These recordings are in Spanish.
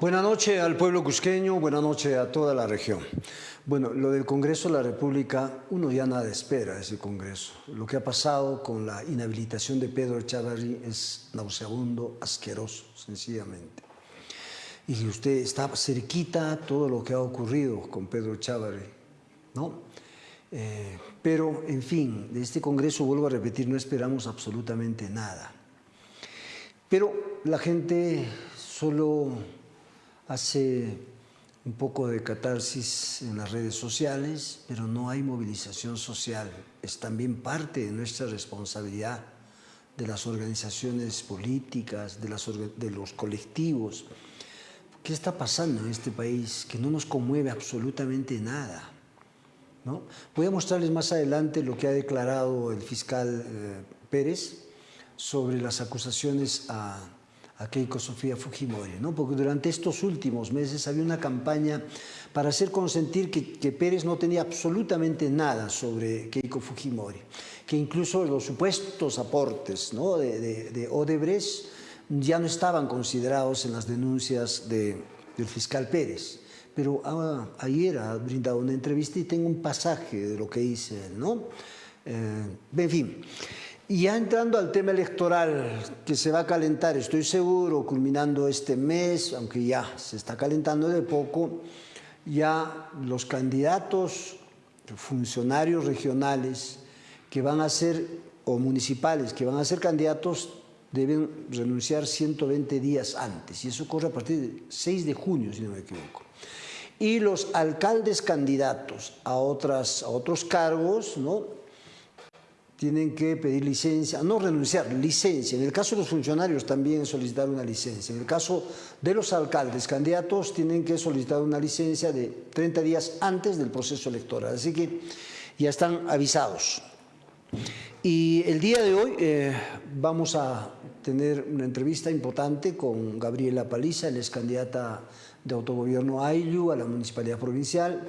Buenas noches al pueblo cusqueño, buenas noches a toda la región. Bueno, lo del Congreso de la República, uno ya nada espera de ese Congreso. Lo que ha pasado con la inhabilitación de Pedro Chavarri es nauseabundo, asqueroso, sencillamente. Y usted está cerquita todo lo que ha ocurrido con Pedro Chavarri, ¿no? Eh, pero, en fin, de este Congreso, vuelvo a repetir, no esperamos absolutamente nada. Pero la gente solo hace un poco de catarsis en las redes sociales, pero no hay movilización social. Es también parte de nuestra responsabilidad de las organizaciones políticas, de, los colectivos. ¿Qué está pasando en este país que no nos conmueve absolutamente nada? ¿no? Voy a mostrarles más adelante lo que ha declarado el fiscal eh, Pérez sobre las acusaciones a a Keiko Sofía Fujimori, ¿no? porque durante estos últimos meses había una campaña para hacer consentir que, Pérez no tenía absolutamente nada sobre Keiko Fujimori, que incluso los supuestos aportes ¿no? de, Odebrecht ya no estaban considerados en las denuncias del fiscal Pérez. Pero ah, ayer ha brindado una entrevista y tengo un pasaje de lo que dice él, ¿no? Eh, en fin, y ya entrando al tema electoral, que se va a calentar, estoy seguro, culminando este mes, aunque ya se está calentando de poco, ya los candidatos, funcionarios regionales que van a ser, o municipales, que van a ser candidatos, deben renunciar 120 días antes, y eso ocurre a partir del 6 de junio, si no me equivoco. Y los alcaldes candidatos a, otras, a otros cargos, ¿no? Tienen que pedir licencia, no renunciar, licencia. En el caso de los funcionarios también solicitar una licencia. En el caso de los alcaldes, candidatos, tienen que solicitar una licencia de 30 días antes del proceso electoral. Así que ya están avisados. Y el día de hoy eh, vamos a tener una entrevista importante con Gabriela Paliza, él es candidata de autogobierno AILU a la Municipalidad Provincial.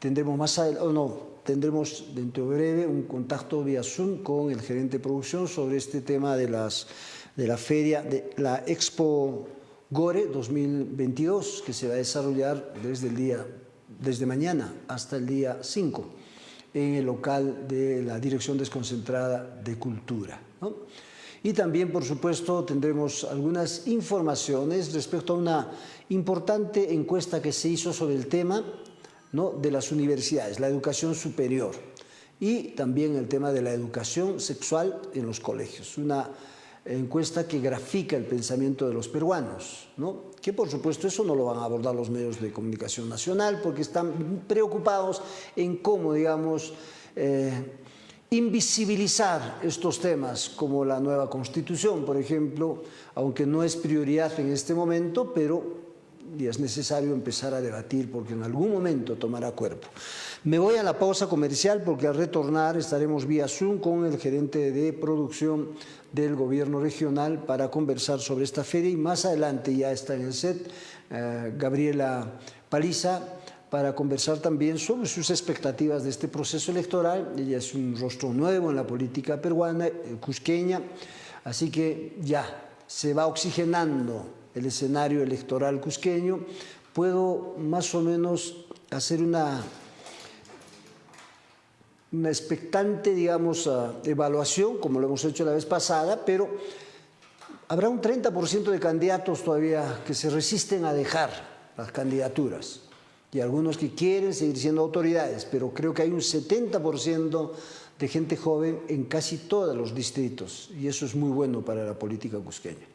Tendremos más adelante, no, tendremos dentro de breve un contacto vía Zoom con el gerente de producción sobre este tema de, las, de la feria, de la Expo Gore 2022, que se va a desarrollar desde, el día, desde mañana hasta el día 5 en el local de la Dirección Desconcentrada de Cultura. Y también, por supuesto, tendremos algunas informaciones respecto a una importante encuesta que se hizo sobre el tema ¿no? de las universidades, la educación superior y también el tema de la educación sexual en los colegios. Una encuesta que grafica el pensamiento de los peruanos, ¿no? que por supuesto eso no lo van a abordar los medios de comunicación nacional porque están preocupados en cómo, digamos, eh, invisibilizar estos temas como la nueva constitución, por ejemplo, aunque no es prioridad en este momento, pero y es necesario empezar a debatir porque en algún momento tomará cuerpo. Me voy a la pausa comercial porque al retornar estaremos vía Zoom con el gerente de producción del gobierno regional para conversar sobre esta feria y más adelante ya está en el set eh, Gabriela Paliza para conversar también sobre sus expectativas de este proceso electoral. Ella es un rostro nuevo en la política peruana, eh, cusqueña, así que ya se va oxigenando el escenario electoral cusqueño, puedo más o menos hacer una, una expectante, digamos, ah, evaluación, como lo hemos hecho la vez pasada, pero habrá un 30% de candidatos todavía que se resisten a dejar las candidaturas y algunos que quieren seguir siendo autoridades, pero creo que hay un 70% de gente joven en casi todos los distritos y eso es muy bueno para la política cusqueña.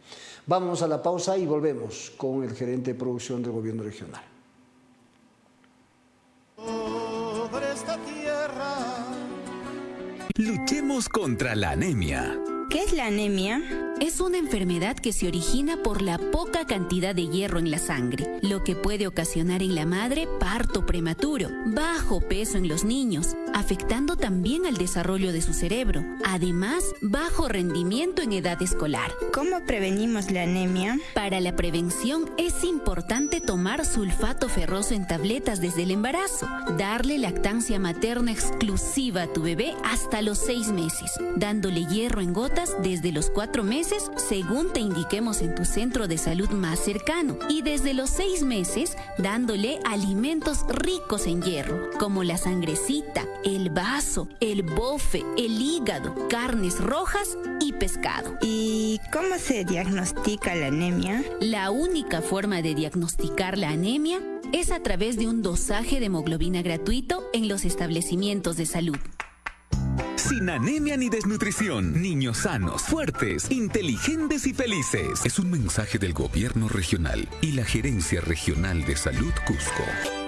Vamos a la pausa y volvemos con el gerente de producción del gobierno regional. Luchemos contra la anemia. ¿Qué es la anemia? Es una enfermedad que se origina por la poca cantidad de hierro en la sangre, lo que puede ocasionar en la madre parto prematuro, bajo peso en los niños, afectando también al desarrollo de su cerebro, además bajo rendimiento en edad escolar. ¿Cómo prevenimos la anemia? Para la prevención es importante tomar sulfato ferroso en tabletas desde el embarazo, darle lactancia materna exclusiva a tu bebé hasta los seis meses, dándole hierro en gotas desde los cuatro meses según te indiquemos en tu centro de salud más cercano y desde los seis meses dándole alimentos ricos en hierro, como la sangrecita, el vaso, el bofe, el hígado, carnes rojas y pescado. ¿Y cómo se diagnostica la anemia? La única forma de diagnosticar la anemia es a través de un dosaje de hemoglobina gratuito en los establecimientos de salud. Sin anemia ni desnutrición, niños sanos, fuertes, inteligentes y felices. Es un mensaje del gobierno regional y la Gerencia Regional de Salud Cusco.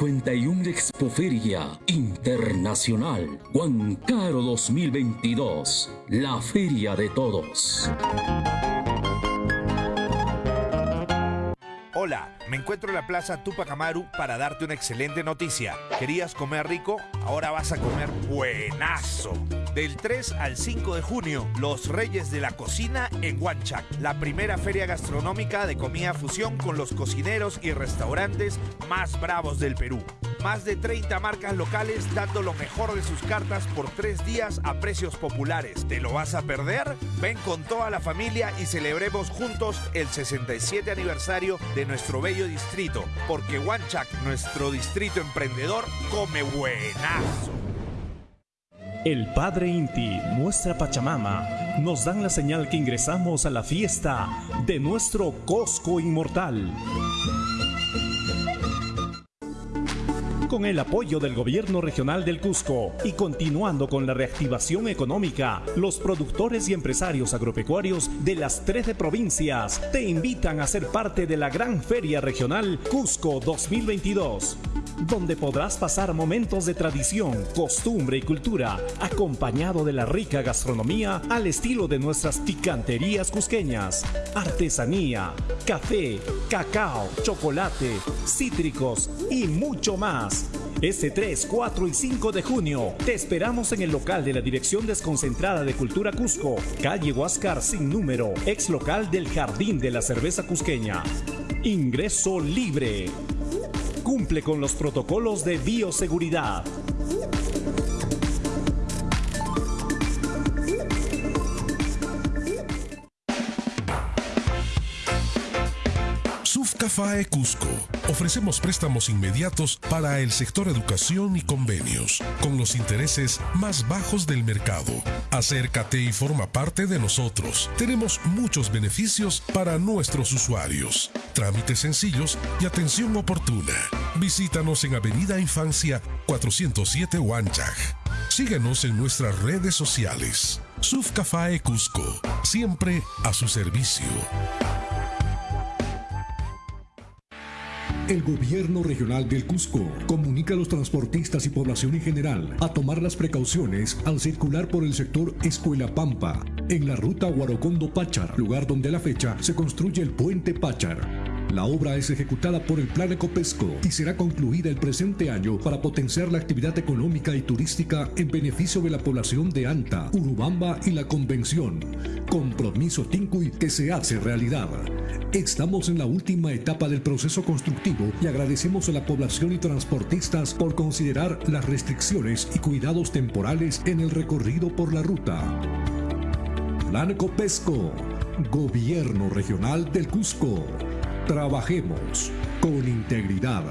51 Expoferia Internacional Huancaro 2022, la feria de todos. Hola, me encuentro en la Plaza Tupac Amaru para darte una excelente noticia. ¿Querías comer rico? Ahora vas a comer buenazo. Del 3 al 5 de junio, Los Reyes de la Cocina en Huanchac, la primera feria gastronómica de comida fusión con los cocineros y restaurantes más bravos del Perú. Más de 30 marcas locales dando lo mejor de sus cartas por tres días a precios populares. ¿Te lo vas a perder? Ven con toda la familia y celebremos juntos el 67 aniversario de nuestro bello distrito, porque Huanchac, nuestro distrito emprendedor, come buenazo. El Padre Inti, nuestra Pachamama, nos dan la señal que ingresamos a la fiesta de nuestro Cosco Inmortal. Con el apoyo del gobierno regional del Cusco y continuando con la reactivación económica, los productores y empresarios agropecuarios de las 13 provincias te invitan a ser parte de la gran feria regional Cusco 2022, donde podrás pasar momentos de tradición, costumbre y cultura, acompañado de la rica gastronomía al estilo de nuestras picanterías cusqueñas, artesanía, café, cacao, chocolate, cítricos y mucho más. Este 3, 4 y 5 de junio te esperamos en el local de la Dirección Desconcentrada de Cultura Cusco, calle Huáscar sin número, ex local del Jardín de la Cerveza Cusqueña. Ingreso libre. Cumple con los protocolos de bioseguridad. FAE Cusco. Ofrecemos préstamos inmediatos para el sector educación y convenios, con los intereses más bajos del mercado. Acércate y forma parte de nosotros. Tenemos muchos beneficios para nuestros usuarios. Trámites sencillos y atención oportuna. Visítanos en Avenida Infancia 407 Huanchaj. Síguenos en nuestras redes sociales. Sufcafae Cusco, siempre a su servicio. El gobierno regional del Cusco comunica a los transportistas y población en general a tomar las precauciones al circular por el sector Escuela Pampa, en la ruta Huarocondo-Pachar, lugar donde a la fecha se construye el puente Pachar. La obra es ejecutada por el Plan Ecopesco y será concluida el presente año para potenciar la actividad económica y turística en beneficio de la población de Anta, Urubamba y la Convención. Compromiso Tincuy que se hace realidad. Estamos en la última etapa del proceso constructivo y agradecemos a la población y transportistas por considerar las restricciones y cuidados temporales en el recorrido por la ruta. Plan Ecopesco, Gobierno Regional del Cusco. Trabajemos con integridad.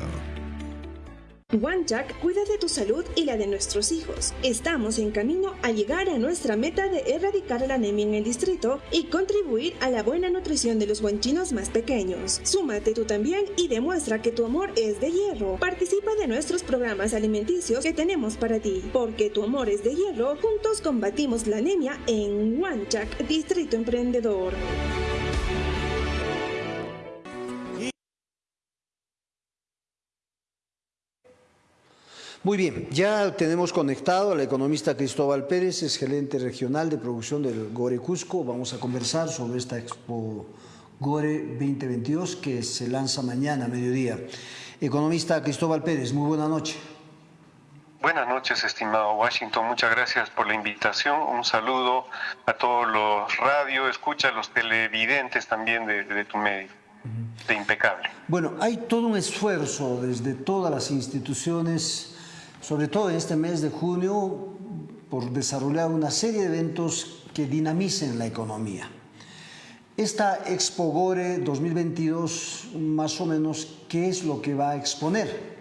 Wanchak cuida de tu salud y la de nuestros hijos. Estamos en camino a llegar a nuestra meta de erradicar la anemia en el distrito y contribuir a la buena nutrición de los guanchinos más pequeños. Súmate tú también y demuestra que tu amor es de hierro. Participa de nuestros programas alimenticios que tenemos para ti. Porque tu amor es de hierro, juntos combatimos la anemia en Wanchak, Distrito Emprendedor. Muy bien, ya tenemos conectado al economista Cristóbal Pérez, es gerente regional de producción del Gore Cusco. Vamos a conversar sobre esta Expo Gore 2022 que se lanza mañana a mediodía. Economista Cristóbal Pérez, muy buena noche. Buenas noches, estimado Washington. Muchas gracias por la invitación. Un saludo a todos los radio, escucha, los televidentes también de, tu medio. De impecable. Bueno, hay todo un esfuerzo desde todas las instituciones, sobre todo en este mes de junio, por desarrollar una serie de eventos que dinamicen la economía. Esta Expo Gore 2022, más o menos, ¿qué es lo que va a exponer?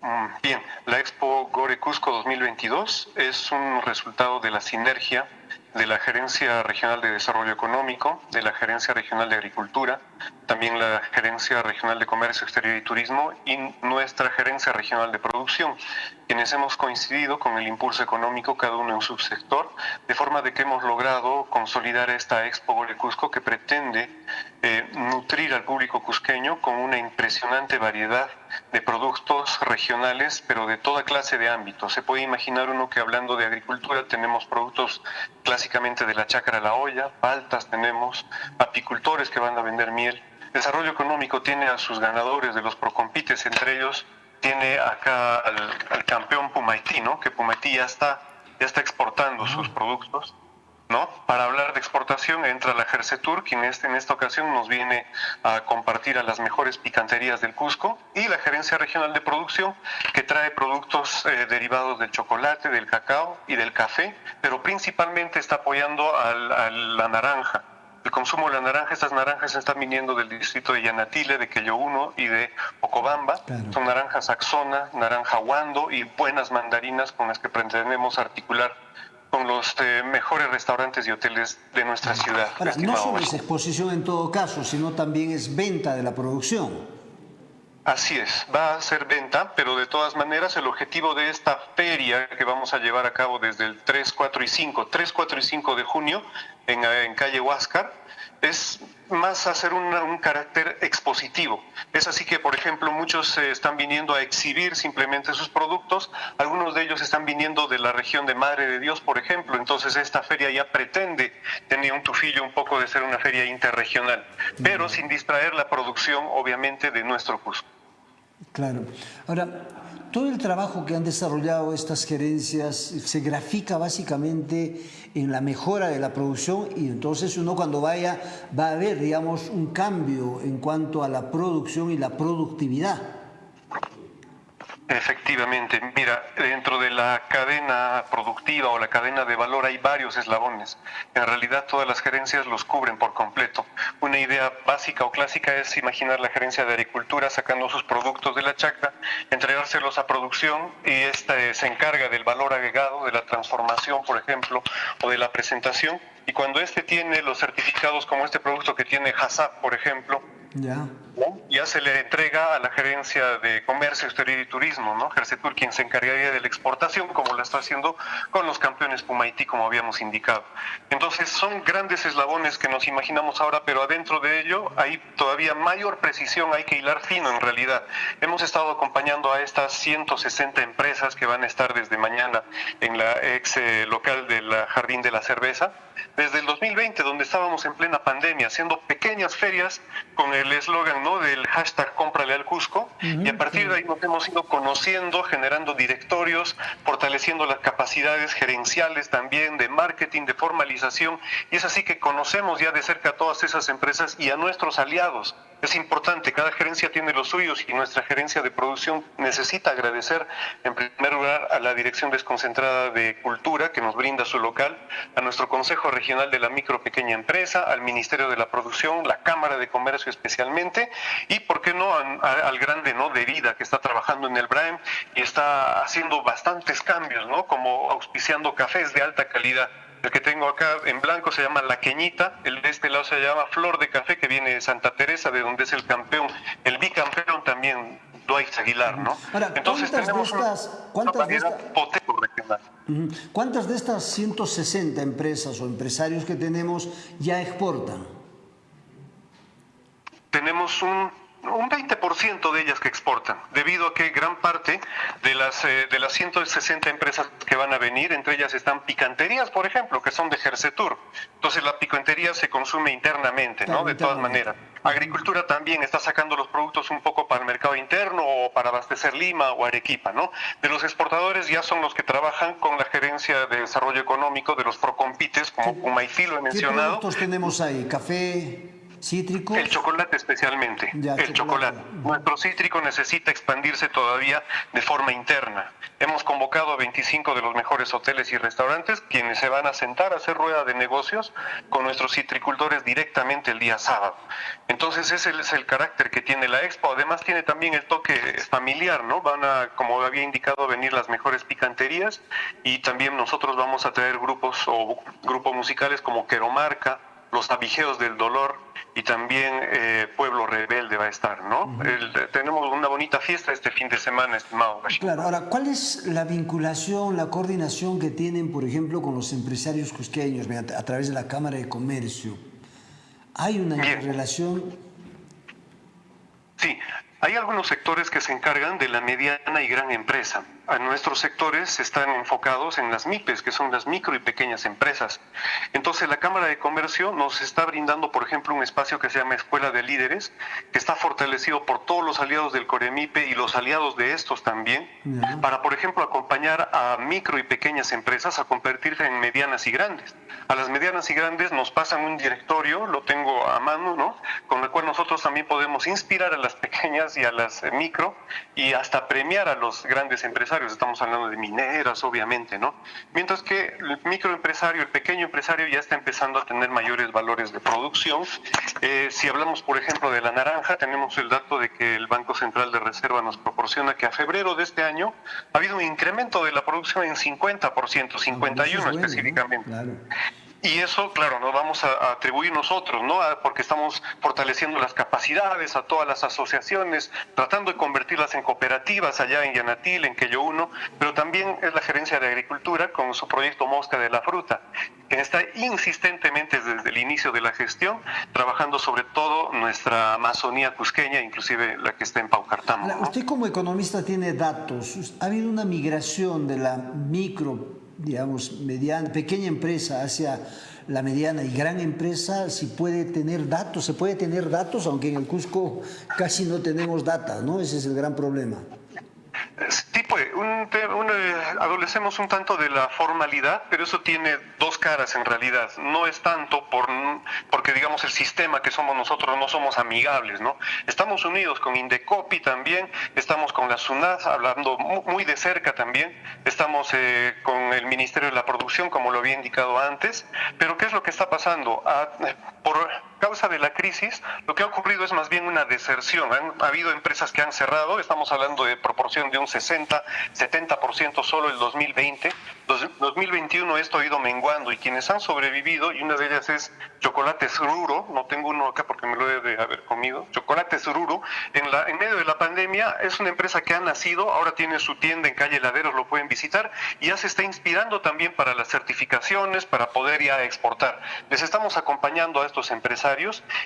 Mm, bien, la Expo Gore Cusco 2022 es un resultado de la sinergia de la Gerencia Regional de Desarrollo Económico, de la Gerencia Regional de Agricultura, también la Gerencia Regional de Comercio Exterior y Turismo y nuestra Gerencia Regional de Producción, quienes hemos coincidido con el impulso económico cada uno en su sector, de forma de que hemos logrado consolidar esta Expo Gore Cusco que pretende eh, nutrir al público cusqueño con una impresionante variedad de productos regionales, pero de toda clase de ámbitos. Se puede imaginar uno que hablando de agricultura tenemos productos clásicamente de la chácara a la olla, paltas tenemos, apicultores que van a vender miel. Desarrollo económico tiene a sus ganadores de los procompites, entre ellos tiene acá al, campeón Pumaití, ¿no? que Pumaití ya está, ya está exportando sus productos ¿no? Para hablar de exportación entra la Gersetur, quien este, en esta ocasión nos viene a compartir a las mejores picanterías del Cusco, y la Gerencia Regional de Producción, que trae productos eh, derivados del chocolate, del cacao y del café, pero principalmente está apoyando a la naranja. El consumo de la naranja, estas naranjas están viniendo del distrito de Yanatile, de Quello 1 y de Ocobamba. Son naranjas Axona, naranja Huando y buenas mandarinas con las que pretendemos articular con los eh, mejores restaurantes y hoteles de nuestra ciudad. Ahora, no solo es exposición en todo caso, sino también es venta de la producción. Así es, va a ser venta, pero de todas maneras el objetivo de esta feria que vamos a llevar a cabo desde el 3, 4 y 5, 3, 4 y 5 de junio en, en calle Huáscar, es más hacer un, carácter expositivo. Es así que, por ejemplo, muchos eh, están viniendo a exhibir simplemente sus productos, algunos de ellos están viniendo de la región de Madre de Dios, por ejemplo, entonces esta feria ya pretende tener un tufillo un poco de ser una feria interregional, pero sin distraer la producción, obviamente, de nuestro Cusco. Claro. Ahora, todo el trabajo que han desarrollado estas gerencias se grafica básicamente en la mejora de la producción y entonces uno cuando vaya va a ver, digamos, un cambio en cuanto a la producción y la productividad. Efectivamente, mira, dentro de la cadena productiva o la cadena de valor hay varios eslabones. En realidad todas las gerencias los cubren por completo. Una idea básica o clásica es imaginar la gerencia de agricultura sacando sus productos de la chacra, entregárselos a producción y esta se encarga del valor agregado, de la transformación, por ejemplo, o de la presentación. Y cuando este tiene los certificados como este producto que tiene HACCP, por ejemplo, ya. Ya se le entrega a la gerencia de comercio exterior y turismo, ¿no? Gersetur, quien se encargaría de la exportación, como lo está haciendo con los campeones Pumaití, como habíamos indicado. Entonces, son grandes eslabones que nos imaginamos ahora, pero adentro de ello hay todavía mayor precisión, hay que hilar fino en realidad. Hemos estado acompañando a estas 160 empresas que van a estar desde mañana en la ex eh, local del Jardín de la Cerveza, desde el 2020, donde estábamos en plena pandemia, haciendo pequeñas ferias con el eslogan ¿no? del hashtag cómprale al Cusco, y a partir de ahí nos hemos ido conociendo, generando directorios, fortaleciendo las capacidades gerenciales también de marketing, de formalización, y es así que conocemos ya de cerca a todas esas empresas y a nuestros aliados es importante, cada gerencia tiene los suyos y nuestra gerencia de producción necesita agradecer en primer lugar a la Dirección Desconcentrada de Cultura que nos brinda su local, a nuestro Consejo Regional de la Micro Pequeña Empresa, al Ministerio de la Producción, la Cámara de Comercio especialmente y, ¿por qué no?, al grande ¿no? de vida que está trabajando en el BRAEM y está haciendo bastantes cambios, ¿no? como auspiciando cafés de alta calidad. El que tengo acá en blanco se llama La Queñita, el de este lado se llama Flor de Café, que viene de Santa Teresa, de donde es el campeón, el bicampeón también, Dwight Aguilar, ¿no? Entonces tenemos de estas, ¿cuántas, de ¿Cuántas de estas 160 empresas o empresarios que tenemos ya exportan? Tenemos un un 20% de ellas que exportan, debido a que gran parte de las, eh, de las 160 empresas que van a venir, entre ellas están picanterías, por ejemplo, que son de Gersetur. Entonces la picantería se consume internamente, ¿no? De todas maneras. Agricultura también está sacando los productos un poco para el mercado interno o para abastecer Lima o Arequipa, ¿no? De los exportadores ya son los que trabajan con la gerencia de desarrollo económico de los procompites, como lo he mencionado. ¿Qué productos tenemos ahí? ¿Café? ¿Cítrico? El chocolate especialmente. el chocolate. Nuestro cítrico necesita expandirse todavía de forma interna. Hemos convocado a 25 de los mejores hoteles y restaurantes quienes se van a sentar a hacer rueda de negocios con nuestros citricultores directamente el día sábado. Entonces ese es el carácter que tiene la expo. Además tiene también el toque familiar, ¿no? Van a, como había indicado, venir las mejores picanterías y también nosotros vamos a traer grupos o grupos musicales como Queromarca, los abigeos del dolor y también eh, Pueblo Rebelde va a estar, ¿no? tenemos una bonita fiesta este fin de semana, estimado. Claro, ahora, ¿cuál es la vinculación, la coordinación que tienen, por ejemplo, con los empresarios cusqueños a través de la Cámara de Comercio? ¿Hay una relación? Sí, hay algunos sectores que se encargan de la mediana y gran empresa a nuestros sectores están enfocados en las MIPES, que son las micro y pequeñas empresas. Entonces, la Cámara de Comercio nos está brindando, por ejemplo, un espacio que se llama Escuela de Líderes, que está fortalecido por todos los aliados del Coremipe y los aliados de estos también, para, por ejemplo, acompañar a micro y pequeñas empresas a convertirse en medianas y grandes. A las medianas y grandes nos pasan un directorio, lo tengo a mano, ¿no? Con el cual nosotros también podemos inspirar a las pequeñas y a las micro y hasta premiar a los grandes empresarios estamos hablando de mineras, obviamente, ¿no? Mientras que el microempresario, el pequeño empresario ya está empezando a tener mayores valores de producción. Eh, si hablamos, por ejemplo, de la naranja, tenemos el dato de que el Banco Central de Reserva nos proporciona que a febrero de este año ha habido un incremento de la producción en 50%, 51 específicamente. Y eso, claro, nos vamos a, atribuir nosotros, ¿no? porque estamos fortaleciendo las capacidades a todas las asociaciones, tratando de convertirlas en cooperativas allá en Yanatil, en Quello Uno, pero también es la gerencia de agricultura con su proyecto Mosca de la Fruta, que está insistentemente desde el inicio de la gestión, trabajando sobre todo nuestra Amazonía cusqueña, inclusive la que está en Paucartamo. Usted como economista tiene datos. ¿Ha habido una migración de la micro digamos, mediana, pequeña empresa hacia la mediana y gran empresa, si puede tener datos, se puede tener datos, aunque en el Cusco casi no tenemos datos, ¿no? Ese es el gran problema. Sí, pues, un, eh, adolecemos un tanto de la formalidad, pero eso tiene dos caras en realidad. No es tanto por, porque, digamos, el sistema que somos nosotros no somos amigables, ¿no? Estamos unidos con Indecopi también, estamos con la SUNAT hablando muy de cerca también, estamos eh, con el Ministerio de la Producción, como lo había indicado antes, pero ¿qué es lo que está pasando? Ah, por causa de la crisis, lo que ha ocurrido es más bien una deserción. Han ha habido empresas que han cerrado, estamos hablando de proporción de un 60, 70% solo el 2020. 2021 esto ha ido menguando y quienes han sobrevivido, y una de ellas es Chocolate Sururo, no tengo uno acá porque me lo he de haber comido, Chocolate Sururo, en, la, en medio de la pandemia es una empresa que ha nacido, ahora tiene su tienda en calle Laderos, lo pueden visitar, y ya se está inspirando también para las certificaciones, para poder ya exportar. Les estamos acompañando a estos empresarios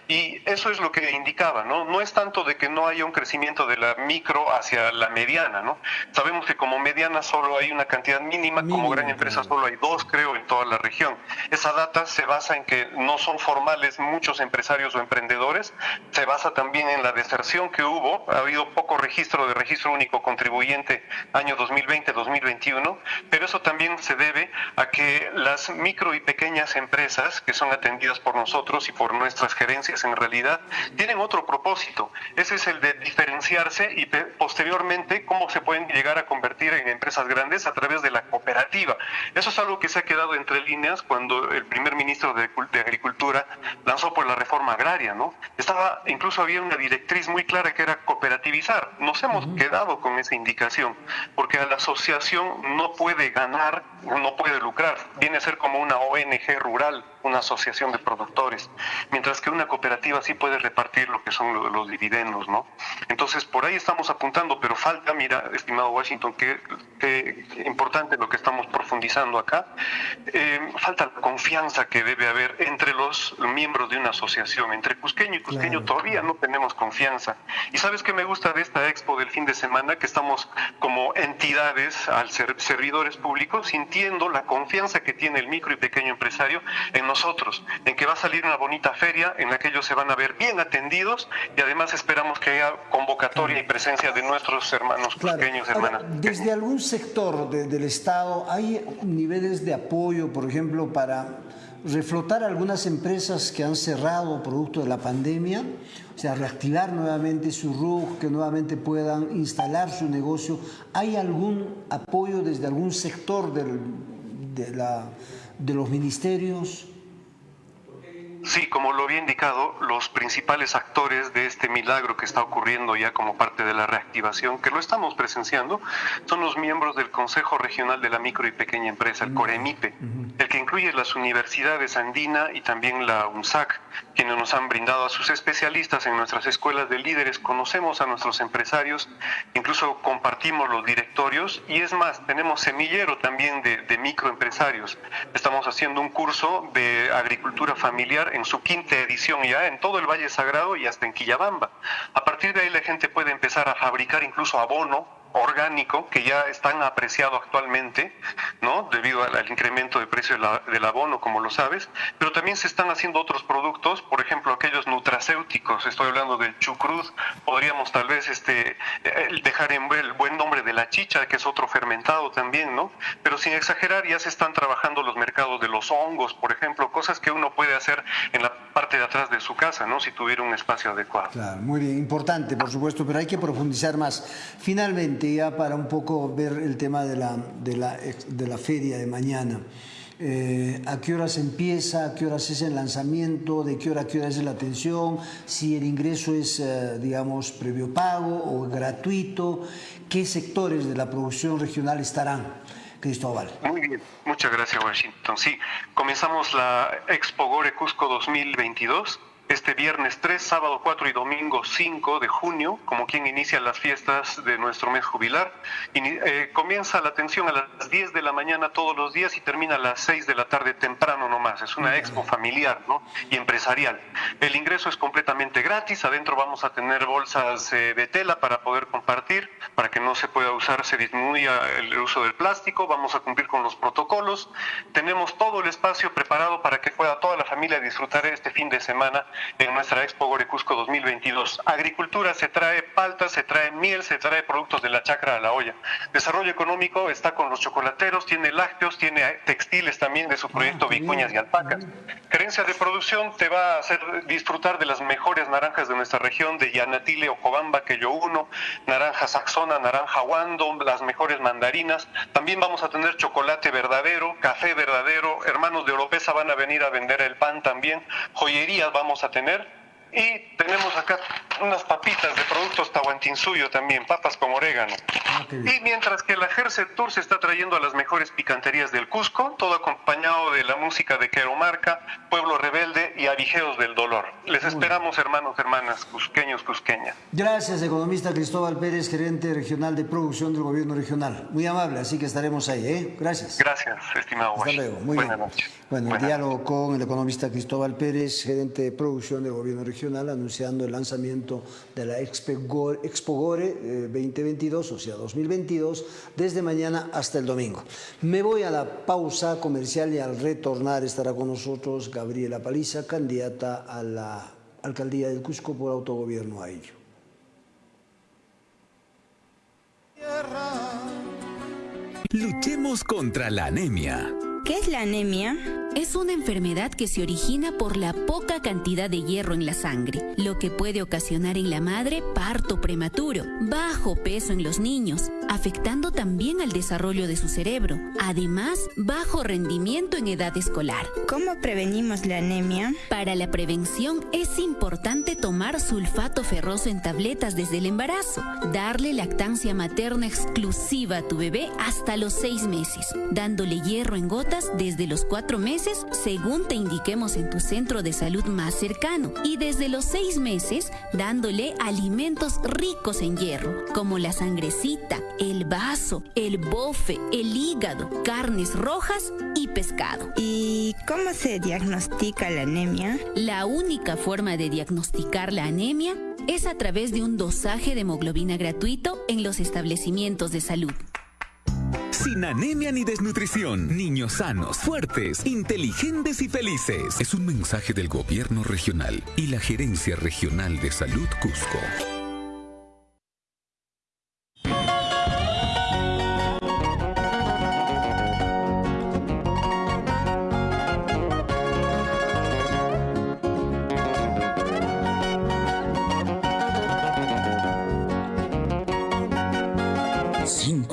y eso es lo que indicaba, ¿no? No es tanto de que no haya un crecimiento de la micro hacia la mediana, ¿no? Sabemos que como mediana solo hay una cantidad mínima, como gran empresa solo hay dos, creo, en toda la región. Esa data se basa en que no son formales muchos empresarios o emprendedores, se basa también en la deserción que hubo, ha habido poco registro de registro único contribuyente año 2020-2021, pero eso también se debe a que las micro y pequeñas empresas que son atendidas por nosotros y por nuestras gerencias en realidad tienen otro propósito, ese es el de diferenciarse y posteriormente cómo se pueden llegar a convertir en empresas grandes a través de la cooperativa. Eso es algo que se ha quedado entre líneas cuando el primer ministro de, Agricultura lanzó por la reforma agraria, ¿no? Estaba, incluso había una directriz muy clara que era cooperativizar. Nos hemos quedado con esa indicación, porque a la asociación no puede ganar, no puede lucrar, viene a ser como una ONG rural una asociación de productores, mientras que una cooperativa sí puede repartir lo que son los, dividendos, ¿no? Entonces, por ahí estamos apuntando, pero falta, mira, estimado Washington, que, importante lo que estamos profundizando acá, eh, falta la confianza que debe haber entre los miembros de una asociación, entre Cusqueño y Cusqueño todavía no tenemos confianza. Y sabes qué me gusta de esta expo del fin de semana, que estamos como entidades al ser servidores públicos sintiendo la confianza que tiene el micro y pequeño empresario en nosotros, en que va a salir una bonita feria en la que ellos se van a ver bien atendidos y además esperamos que haya convocatoria y presencia de nuestros hermanos pequeños, hermanas. desde algún sector del Estado hay niveles de apoyo, por ejemplo, para reflotar algunas empresas que han cerrado producto de la pandemia, o sea, reactivar nuevamente su RUG, que nuevamente puedan instalar su negocio. ¿Hay algún apoyo desde algún sector del, de, la, de los ministerios? Sí, como lo había indicado, los principales actores de este milagro que está ocurriendo ya como parte de la reactivación, que lo estamos presenciando, son los miembros del Consejo Regional de la Micro y Pequeña Empresa, el COREMIPE, el que incluye las universidades Andina y también la UNSAC, quienes nos han brindado a sus especialistas en nuestras escuelas de líderes, conocemos a nuestros empresarios, incluso compartimos los directorios y es más, tenemos semillero también de, de microempresarios. Estamos haciendo un curso de agricultura familiar en su quinta edición ya en todo el Valle Sagrado y hasta en Quillabamba. A partir de ahí la gente puede empezar a fabricar incluso abono orgánico que ya están apreciado actualmente, ¿no? Debido al, incremento de precio del abono, como lo sabes, pero también se están haciendo otros productos, por ejemplo, aquellos nutracéuticos, estoy hablando del chucruz, podríamos tal vez este, dejar en el buen nombre de la chicha, que es otro fermentado también, ¿no? Pero sin exagerar, ya se están trabajando los mercados de los hongos, por ejemplo, cosas que uno puede hacer en la parte de atrás de su casa, ¿no? Si tuviera un espacio adecuado. Claro, muy bien, importante, por supuesto, pero hay que profundizar más. Finalmente, ya para un poco ver el tema de la, de la, de la feria de mañana. Eh, a qué horas empieza, a qué horas es el lanzamiento, de qué hora a qué hora es la atención, si el ingreso es, eh, digamos, previo pago o gratuito, qué sectores de la producción regional estarán. Cristóbal. Muy bien, muchas gracias Washington. Sí, comenzamos la Expo Gore Cusco 2022 este viernes 3, sábado 4 y domingo 5 de junio, como quien inicia las fiestas de nuestro mes jubilar. Eh, comienza la atención a las 10 de la mañana todos los días y termina a las 6 de la tarde temprano nomás. Es una expo familiar ¿no? y empresarial. El ingreso es completamente gratis. Adentro vamos a tener bolsas eh, de tela para poder compartir, para que no se pueda usar, se disminuya el uso del plástico. Vamos a cumplir con los protocolos. Tenemos todo el espacio preparado para que pueda toda la familia disfrutar este fin de semana en nuestra Expo Gorecusco 2022. Agricultura se trae palta, se trae miel, se trae productos de la chacra a la olla. Desarrollo económico está con los chocolateros, tiene lácteos, tiene textiles también de su proyecto ah, Vicuñas y Alpacas. Gerencia de producción te va a hacer disfrutar de las mejores naranjas de nuestra región, de Yanatile, Ocobamba, yo uno, naranja saxona, naranja wando, las mejores mandarinas. También vamos a tener chocolate verdadero, café verdadero, hermanos de Oropesa van a venir a vender el pan también, joyerías vamos a tener. Y tenemos acá unas papitas de productos tahuantinsuyo también, papas con orégano. Ah, y mientras que la Herset Tour se está trayendo a las mejores picanterías del Cusco, todo acompañado de la música de Queromarca, Pueblo Rebelde y Avijeos del Dolor. Les esperamos, hermanos, hermanas, cusqueños, cusqueñas. Gracias, economista Cristóbal Pérez, gerente regional de producción del gobierno regional. Muy amable, así que estaremos ahí, ¿eh? Gracias. Gracias, estimado Hasta luego, muy Buenas Noches. Bueno, el diálogo con el economista Cristóbal Pérez, gerente de producción del gobierno regional, anunciando el lanzamiento de la Expo Gore 2022, eh, o sea, 2022, desde mañana hasta el domingo. Me voy a la pausa comercial y al retornar estará con nosotros Gabriela Paliza, candidata a la alcaldía del Cusco por autogobierno a ello. Luchemos contra la anemia. ¿Qué es la anemia? Es una enfermedad que se origina por la poca cantidad de hierro en la sangre, lo que puede ocasionar en la madre parto prematuro, bajo peso en los niños, afectando también al desarrollo de su cerebro, además bajo rendimiento en edad escolar. ¿Cómo prevenimos la anemia? Para la prevención es importante tomar sulfato ferroso en tabletas desde el embarazo, darle lactancia materna exclusiva a tu bebé hasta los seis meses, dándole hierro en gotas desde los cuatro meses meses según te indiquemos en tu centro de salud más cercano y desde los seis meses dándole alimentos ricos en hierro, como la sangrecita, el vaso, el bofe, el hígado, carnes rojas y pescado. ¿Y cómo se diagnostica la anemia? La única forma de diagnosticar la anemia es a través de un dosaje de hemoglobina gratuito en los establecimientos de salud. Sin anemia ni desnutrición, niños sanos, fuertes, inteligentes y felices. Es un mensaje del gobierno regional y la Gerencia Regional de Salud Cusco.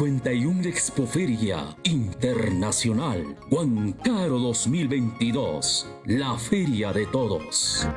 Expoferia Internacional Huancaro 2022, la feria de todos.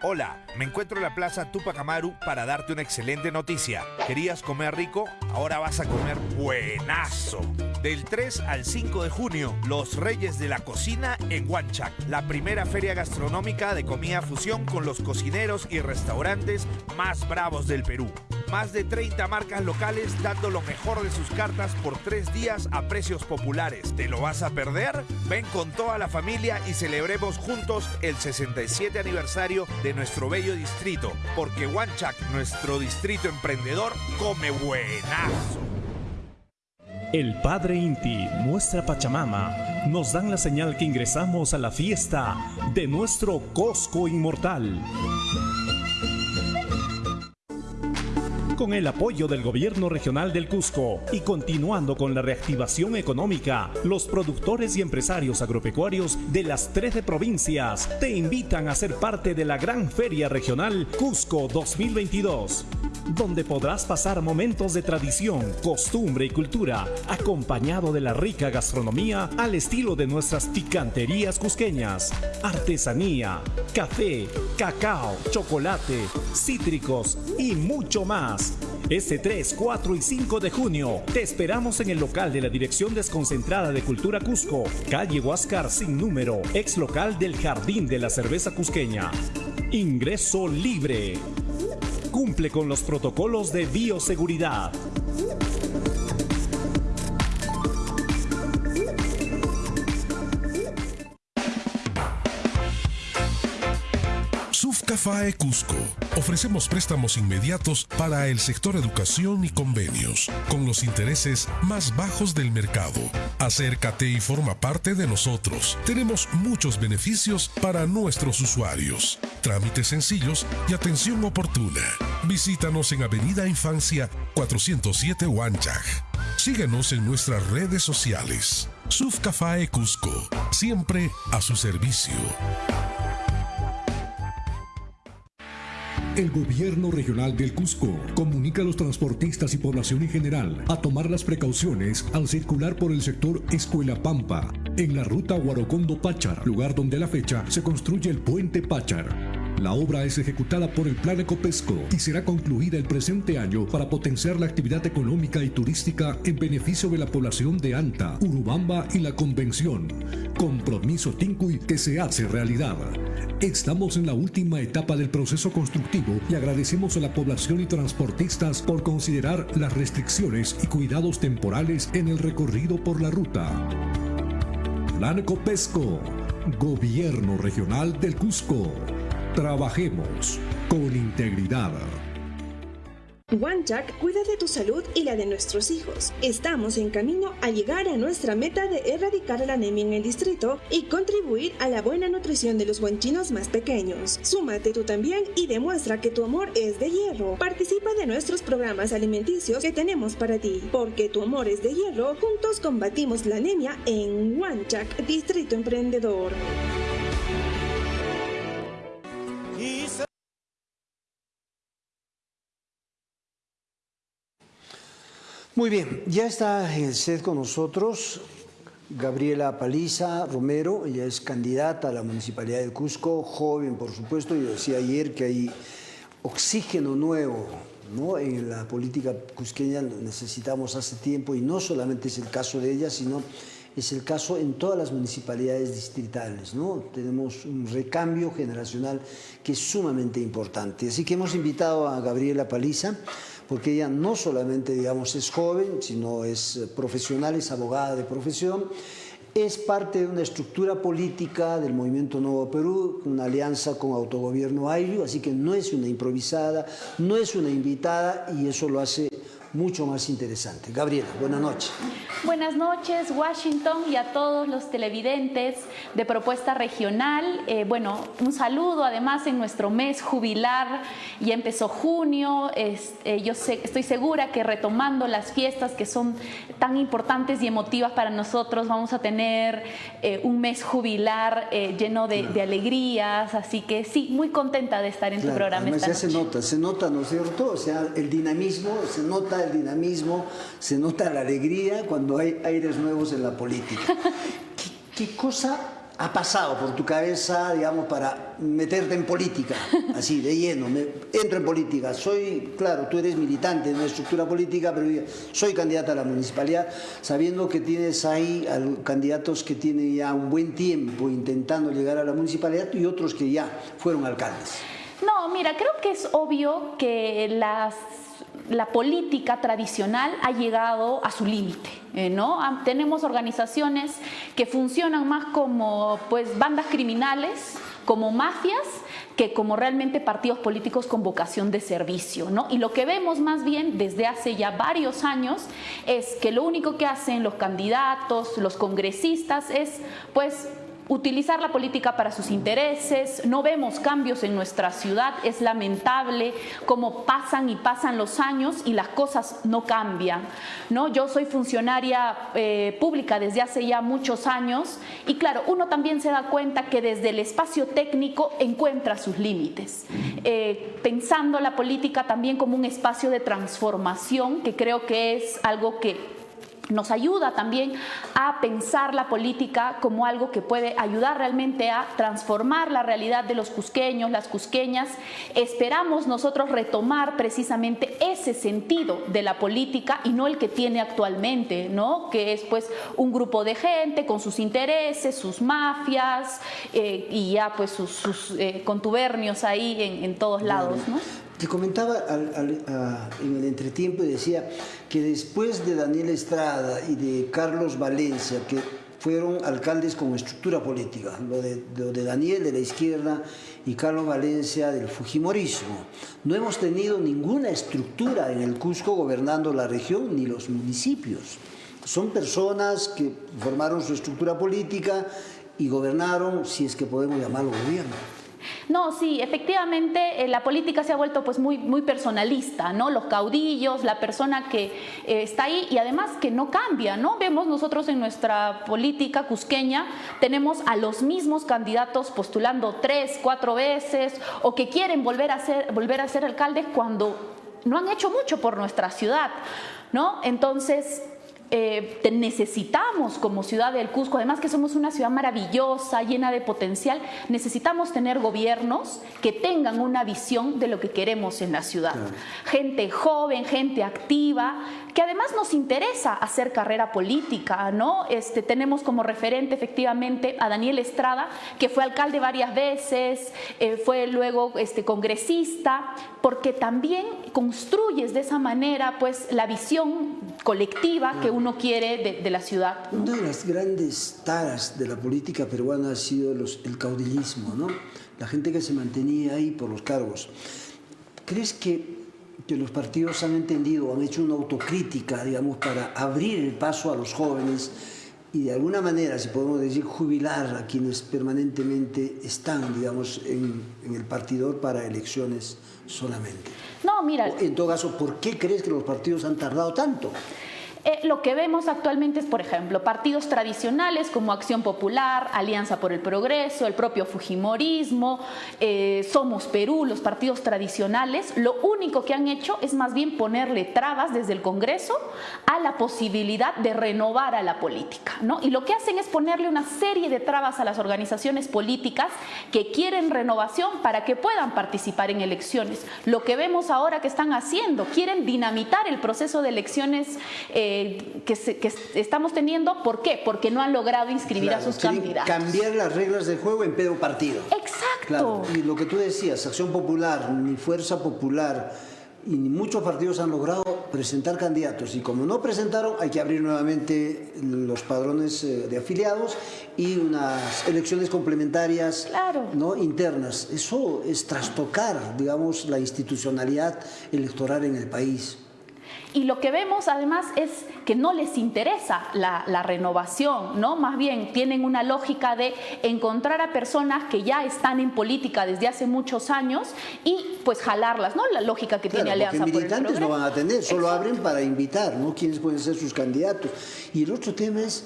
Hola, me encuentro en la Plaza Tupac Amaru para darte una excelente noticia. ¿Querías comer rico? Ahora vas a comer buenazo. Del 3 al 5 de junio, Los Reyes de la Cocina en Huanchac, la primera feria gastronómica de comida fusión con los cocineros y restaurantes más bravos del Perú. Más de 30 marcas locales dando lo mejor de sus cartas por tres días a precios populares. ¿Te lo vas a perder? Ven con toda la familia y celebremos juntos el 67 aniversario de nuestro bello distrito, porque Huanchac, nuestro distrito emprendedor, come buenazo. El Padre Inti, nuestra Pachamama, nos dan la señal que ingresamos a la fiesta de nuestro Cosco Inmortal. Con el apoyo del Gobierno Regional del Cusco y continuando con la reactivación económica, los productores y empresarios agropecuarios de las 13 provincias te invitan a ser parte de la Gran Feria Regional Cusco 2022 donde podrás pasar momentos de tradición, costumbre y cultura, acompañado de la rica gastronomía al estilo de nuestras picanterías cusqueñas, artesanía, café, cacao, chocolate, cítricos y mucho más. Este 3, 4 y 5 de junio te esperamos en el local de la Dirección Desconcentrada de Cultura Cusco, calle Huáscar sin número, ex local del Jardín de la Cerveza Cusqueña. Ingreso libre cumple con los protocolos de bioseguridad. Sufcafae Cusco. Ofrecemos préstamos inmediatos para el sector educación y convenios, con los intereses más bajos del mercado. Acércate y forma parte de nosotros. Tenemos muchos beneficios para nuestros usuarios. Trámites sencillos y atención oportuna. Visítanos en Avenida Infancia 407 Huanchaj. Síguenos en nuestras redes sociales. Sufcafae Cusco, siempre a su servicio. El gobierno regional del Cusco comunica a los transportistas y población en general a tomar las precauciones al circular por el sector Escuela Pampa, en la ruta Huarocondo-Pachar, lugar donde a la fecha se construye el puente Pachar. La obra es ejecutada por el Plan Ecopesco y será concluida el presente año para potenciar la actividad económica y turística en beneficio de la población de Anta, Urubamba y la Convención. Compromiso Tincuy que se hace realidad. Estamos en la última etapa del proceso constructivo y agradecemos a la población y transportistas por considerar las restricciones y cuidados temporales en el recorrido por la ruta. Plan Ecopesco, Gobierno Regional del Cusco. Trabajemos con integridad. Wanchak cuida de tu salud y la de nuestros hijos. Estamos en camino a llegar a nuestra meta de erradicar la anemia en el distrito y contribuir a la buena nutrición de los guanchinos más pequeños. Súmate tú también y demuestra que tu amor es de hierro. Participa de nuestros programas alimenticios que tenemos para ti. Porque tu amor es de hierro, juntos combatimos la anemia en Wanchak, Distrito Emprendedor. Muy bien, ya está en el set con nosotros Gabriela Paliza Romero, ella es candidata a la Municipalidad de Cusco, joven por supuesto, yo decía ayer que hay oxígeno nuevo ¿no? En la política cusqueña necesitamos hace tiempo y no solamente es el caso de ella, sino es el caso en todas las municipalidades distritales. ¿no? Tenemos un recambio generacional que es sumamente importante. Así que hemos invitado a Gabriela Paliza, porque ella no solamente digamos, es joven, sino es profesional, es abogada de profesión, es parte de una estructura política del Movimiento Nuevo Perú, una alianza con Autogobierno Ayllu, así que no es una improvisada, no es una invitada y eso lo hace mucho más interesante. Gabriela, buenas noches. Buenas noches, Washington, y a todos los televidentes de Propuesta Regional. Eh, bueno, un saludo además en nuestro mes jubilar, ya empezó junio, eh, yo sé, estoy segura que retomando las fiestas que son tan importantes y emotivas para nosotros, vamos a tener eh, un mes jubilar lleno de, alegrías, así que sí, muy contenta de estar en tu programa. Además, ya se nota, se nota, ¿no es cierto? O sea, el dinamismo, se nota el dinamismo, se nota la alegría cuando hay aires nuevos en la política. ¿Qué, cosa ha pasado por tu cabeza, digamos, para meterte en política, así, de lleno, me, entro en política, soy, claro, tú eres militante de una estructura política, pero soy candidata a la municipalidad, sabiendo que tienes ahí candidatos que tienen ya un buen tiempo intentando llegar a la municipalidad y otros que ya fueron alcaldes. No, mira, creo que es obvio que las la política tradicional ha llegado a su límite. Eh, ¿no? Tenemos organizaciones que funcionan más como pues, bandas criminales, como mafias, que como realmente partidos políticos con vocación de servicio. ¿no? Y lo que vemos más bien desde hace ya varios años es que lo único que hacen los candidatos, los congresistas, es pues utilizar la política para sus intereses, no vemos cambios en nuestra ciudad, es lamentable cómo pasan y pasan los años y las cosas no cambian. ¿no? Yo soy funcionaria eh, pública desde hace ya muchos años y claro, uno también se da cuenta que desde el espacio técnico encuentra sus límites, eh, pensando la política también como un espacio de transformación, que creo que es algo que nos ayuda también a pensar la política como algo que puede ayudar realmente a transformar la realidad de los cusqueños, las cusqueñas. Esperamos nosotros retomar precisamente ese sentido de la política y no el que tiene actualmente, ¿no? que es pues un grupo de gente con sus intereses, sus mafias eh, y ya pues sus, eh, contubernios ahí en, todos lados. ¿no? Te comentaba en el entretiempo y decía que después de Daniel Estrada y de Carlos Valencia, que fueron alcaldes con estructura política, lo de, lo de Daniel de la izquierda y Carlos Valencia del Fujimorismo. No hemos tenido ninguna estructura en el Cusco gobernando la región ni los municipios. Son personas que formaron su estructura política y gobernaron, si es que podemos llamarlo gobierno. No, sí, efectivamente eh, la política se ha vuelto pues muy, muy personalista, ¿no? Los caudillos, la persona que eh, está ahí y además que no cambia, ¿no? Vemos nosotros en nuestra política cusqueña, tenemos a los mismos candidatos postulando tres, cuatro veces o que quieren volver a ser, volver a ser alcaldes cuando no han hecho mucho por nuestra ciudad, ¿no? Entonces, eh, necesitamos como ciudad del Cusco, además que somos una ciudad maravillosa, llena de potencial, necesitamos tener gobiernos que tengan una visión de lo que queremos en la ciudad. Gente joven, gente activa, que además nos interesa hacer carrera política, ¿no? Este, tenemos como referente efectivamente a Daniel Estrada, que fue alcalde varias veces, eh, fue luego este, congresista, porque también construyes de esa manera pues la visión colectiva que uno quiere de, la ciudad. Una de las grandes taras de la política peruana ha sido el caudillismo, ¿no? La gente que se mantenía ahí por los cargos. ¿Crees que que los partidos han entendido, han hecho una autocrítica, digamos, para abrir el paso a los jóvenes y de alguna manera, si podemos decir, jubilar a quienes permanentemente están, digamos, en, el partidor para elecciones solamente. No, mira... en todo caso, ¿por qué crees que los partidos han tardado tanto? Eh, lo que vemos actualmente es, por ejemplo, partidos tradicionales como Acción Popular, Alianza por el Progreso, el propio Fujimorismo, eh, Somos Perú, los partidos tradicionales, lo único que han hecho es más bien ponerle trabas desde el Congreso a la posibilidad de renovar a la política. ¿no? Y lo que hacen es ponerle una serie de trabas a las organizaciones políticas que quieren renovación para que puedan participar en elecciones. Lo que vemos ahora que están haciendo, quieren dinamitar el proceso de elecciones. Eh, que, estamos teniendo. ¿Por qué? Porque no han logrado inscribir a sus candidatos. Cambiar las reglas del juego en pedo partido. Exacto. Y lo que tú decías, Acción Popular, ni Fuerza Popular, y muchos partidos han logrado presentar candidatos y como no presentaron hay que abrir nuevamente los padrones eh, de afiliados y unas elecciones complementarias ¿no? internas. Eso es trastocar, digamos, la institucionalidad electoral en el país. Y lo que vemos además es que no les interesa la, renovación, ¿no? Más bien tienen una lógica de encontrar a personas que ya están en política desde hace muchos años y pues jalarlas, ¿no? La lógica que tiene Alianza por militantes no van a tener, solo abren para invitar, ¿no? Quiénes pueden ser sus candidatos. Y el otro tema es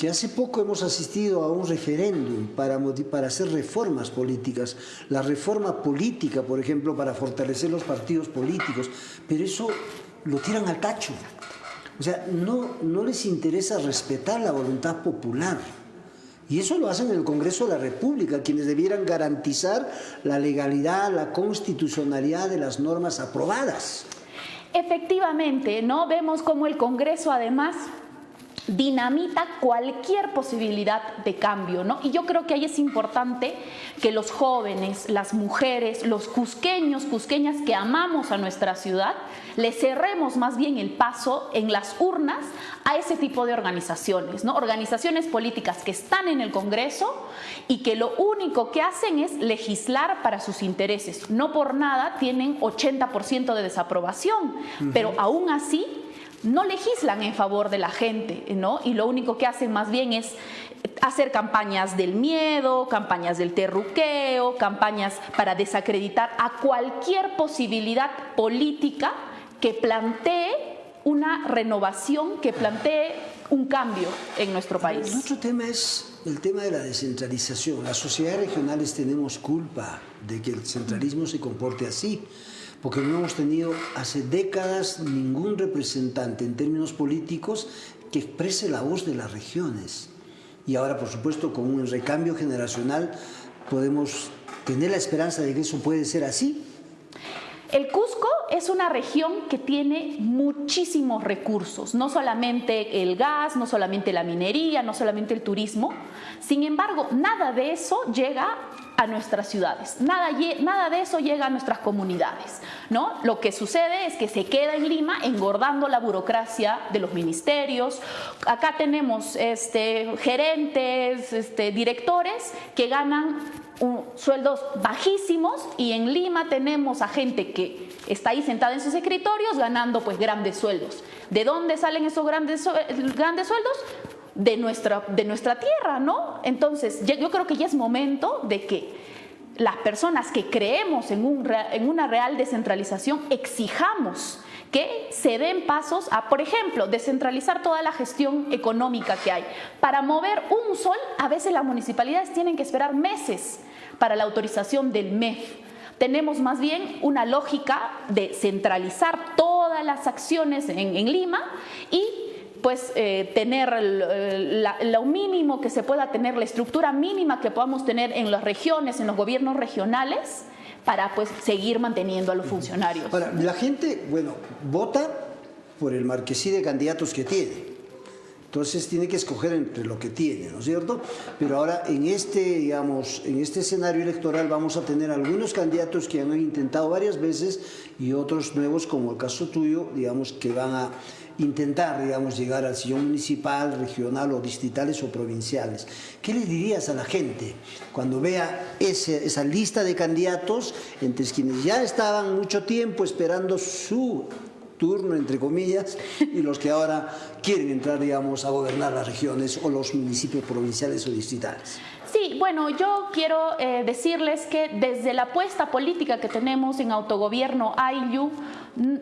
que hace poco hemos asistido a un referéndum para, para hacer reformas políticas, la reforma política, por ejemplo, para fortalecer los partidos políticos, pero eso lo tiran al tacho. O sea, no, no les interesa respetar la voluntad popular. Y eso lo hacen en el Congreso de la República, quienes debieran garantizar la legalidad, la constitucionalidad de las normas aprobadas. Efectivamente, ¿no? Vemos cómo el Congreso además dinamita cualquier posibilidad de cambio, ¿no? Y yo creo que ahí es importante que los jóvenes, las mujeres, los cusqueños, cusqueñas que amamos a nuestra ciudad, le cerremos más bien el paso en las urnas a ese tipo de organizaciones, ¿no? Organizaciones políticas que están en el Congreso y que lo único que hacen es legislar para sus intereses. No por nada tienen 80% de desaprobación, pero aún así no legislan en favor de la gente, ¿no? Y lo único que hacen más bien es hacer campañas del miedo, campañas del terruqueo, campañas para desacreditar a cualquier posibilidad política que plantee una renovación, que plantee un cambio en nuestro país. El otro tema es el tema de la descentralización. Las sociedades regionales tenemos culpa de que el centralismo se comporte así porque no hemos tenido hace décadas ningún representante en términos políticos que exprese la voz de las regiones. Y ahora, por supuesto, con un recambio generacional podemos tener la esperanza de que eso puede ser así. El Cusco es una región que tiene muchísimos recursos, no solamente el gas, no solamente la minería, no solamente el turismo. Sin embargo, nada de eso llega a nuestras ciudades. Nada, nada de eso llega a nuestras comunidades. ¿no? Lo que sucede es que se queda en Lima engordando la burocracia de los ministerios. Acá tenemos este, gerentes, este, directores que ganan sueldos bajísimos y en Lima tenemos a gente que está ahí sentada en sus escritorios ganando pues grandes sueldos. ¿De dónde salen esos grandes, grandes sueldos? De nuestra, de nuestra tierra, ¿no? Entonces, yo creo que ya es momento de que las personas que creemos en, un, en una real descentralización exijamos que se den pasos a, por ejemplo, descentralizar toda la gestión económica que hay. Para mover un sol, a veces las municipalidades tienen que esperar meses para la autorización del MEF. Tenemos más bien una lógica de centralizar todas las acciones en, en Lima y pues eh, tener lo mínimo que se pueda tener, la estructura mínima que podamos tener en las regiones, en los gobiernos regionales, para pues seguir manteniendo a los funcionarios. Ahora, la gente, bueno, vota por el marquesí de candidatos que tiene. Entonces tiene que escoger entre lo que tiene, ¿no es cierto? Pero ahora en este, digamos, en este escenario electoral vamos a tener algunos candidatos que han intentado varias veces y otros nuevos, como el caso tuyo, digamos, que van a intentar, digamos, llegar al sillón municipal, regional o distritales o provinciales. ¿Qué le dirías a la gente cuando vea esa lista de candidatos entre quienes ya estaban mucho tiempo esperando su turno, entre comillas, y los que ahora quieren entrar, digamos, a gobernar las regiones o los municipios provinciales o distritales? Sí, bueno, yo quiero eh, decirles que desde la apuesta política que tenemos en autogobierno AILU,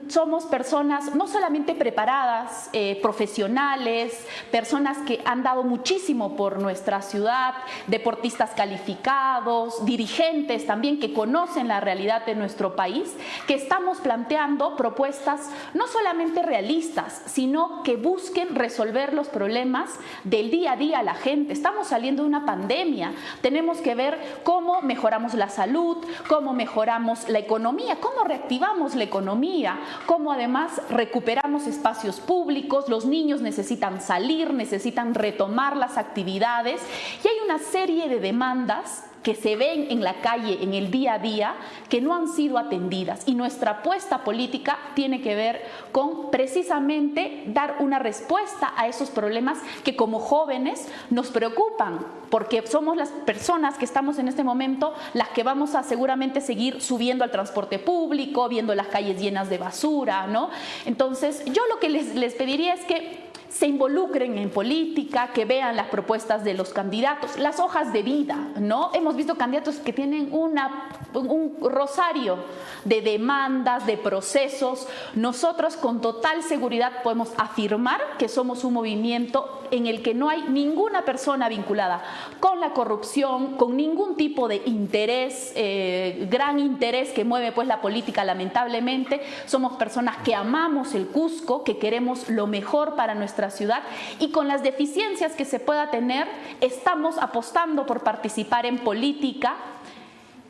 somos personas no solamente preparadas, eh, profesionales, personas que han dado muchísimo por nuestra ciudad, deportistas calificados, dirigentes también que conocen la realidad de nuestro país, que estamos planteando propuestas no solamente realistas, sino que busquen resolver los problemas del día a día a la gente. Estamos saliendo de una pandemia, tenemos que ver cómo mejoramos la salud, cómo mejoramos la economía, cómo reactivamos la economía, cómo además recuperamos espacios públicos, los niños necesitan salir, necesitan retomar las actividades y hay una serie de demandas que se ven en la calle, en el día a día, que no han sido atendidas. Y nuestra apuesta política tiene que ver con precisamente dar una respuesta a esos problemas que como jóvenes nos preocupan, porque somos las personas que estamos en este momento las que vamos a seguramente seguir subiendo al transporte público, viendo las calles llenas de basura, ¿no? Entonces, yo lo que les, les pediría es que se involucren en política, que vean las propuestas de los candidatos, las hojas de vida, ¿no? Hemos visto candidatos que tienen una, un rosario de demandas, de procesos. Nosotros con total seguridad podemos afirmar que somos un movimiento en el que no hay ninguna persona vinculada con la corrupción, con ningún tipo de interés, eh, gran interés que mueve pues la política lamentablemente. Somos personas que amamos el Cusco, que queremos lo mejor para nuestra ciudad y con las deficiencias que se pueda tener, estamos apostando por participar en política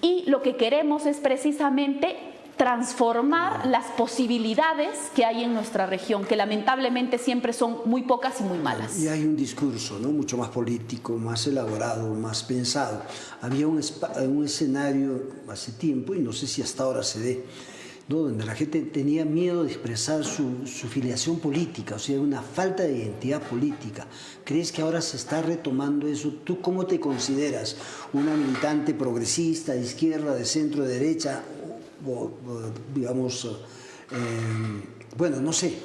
y lo que queremos es precisamente transformar las posibilidades que hay en nuestra región, que lamentablemente siempre son muy pocas y muy malas. Y hay un discurso ¿no? mucho más político, más elaborado, más pensado. Había un, un escenario hace tiempo, y no sé si hasta ahora se dé, ¿no? donde la gente tenía miedo de expresar su, su, filiación política, o sea, una falta de identidad política. ¿Crees que ahora se está retomando eso? ¿Tú cómo te consideras? ¿Una militante progresista, de izquierda, de centro, de derecha? o, digamos, eh, bueno, no sé.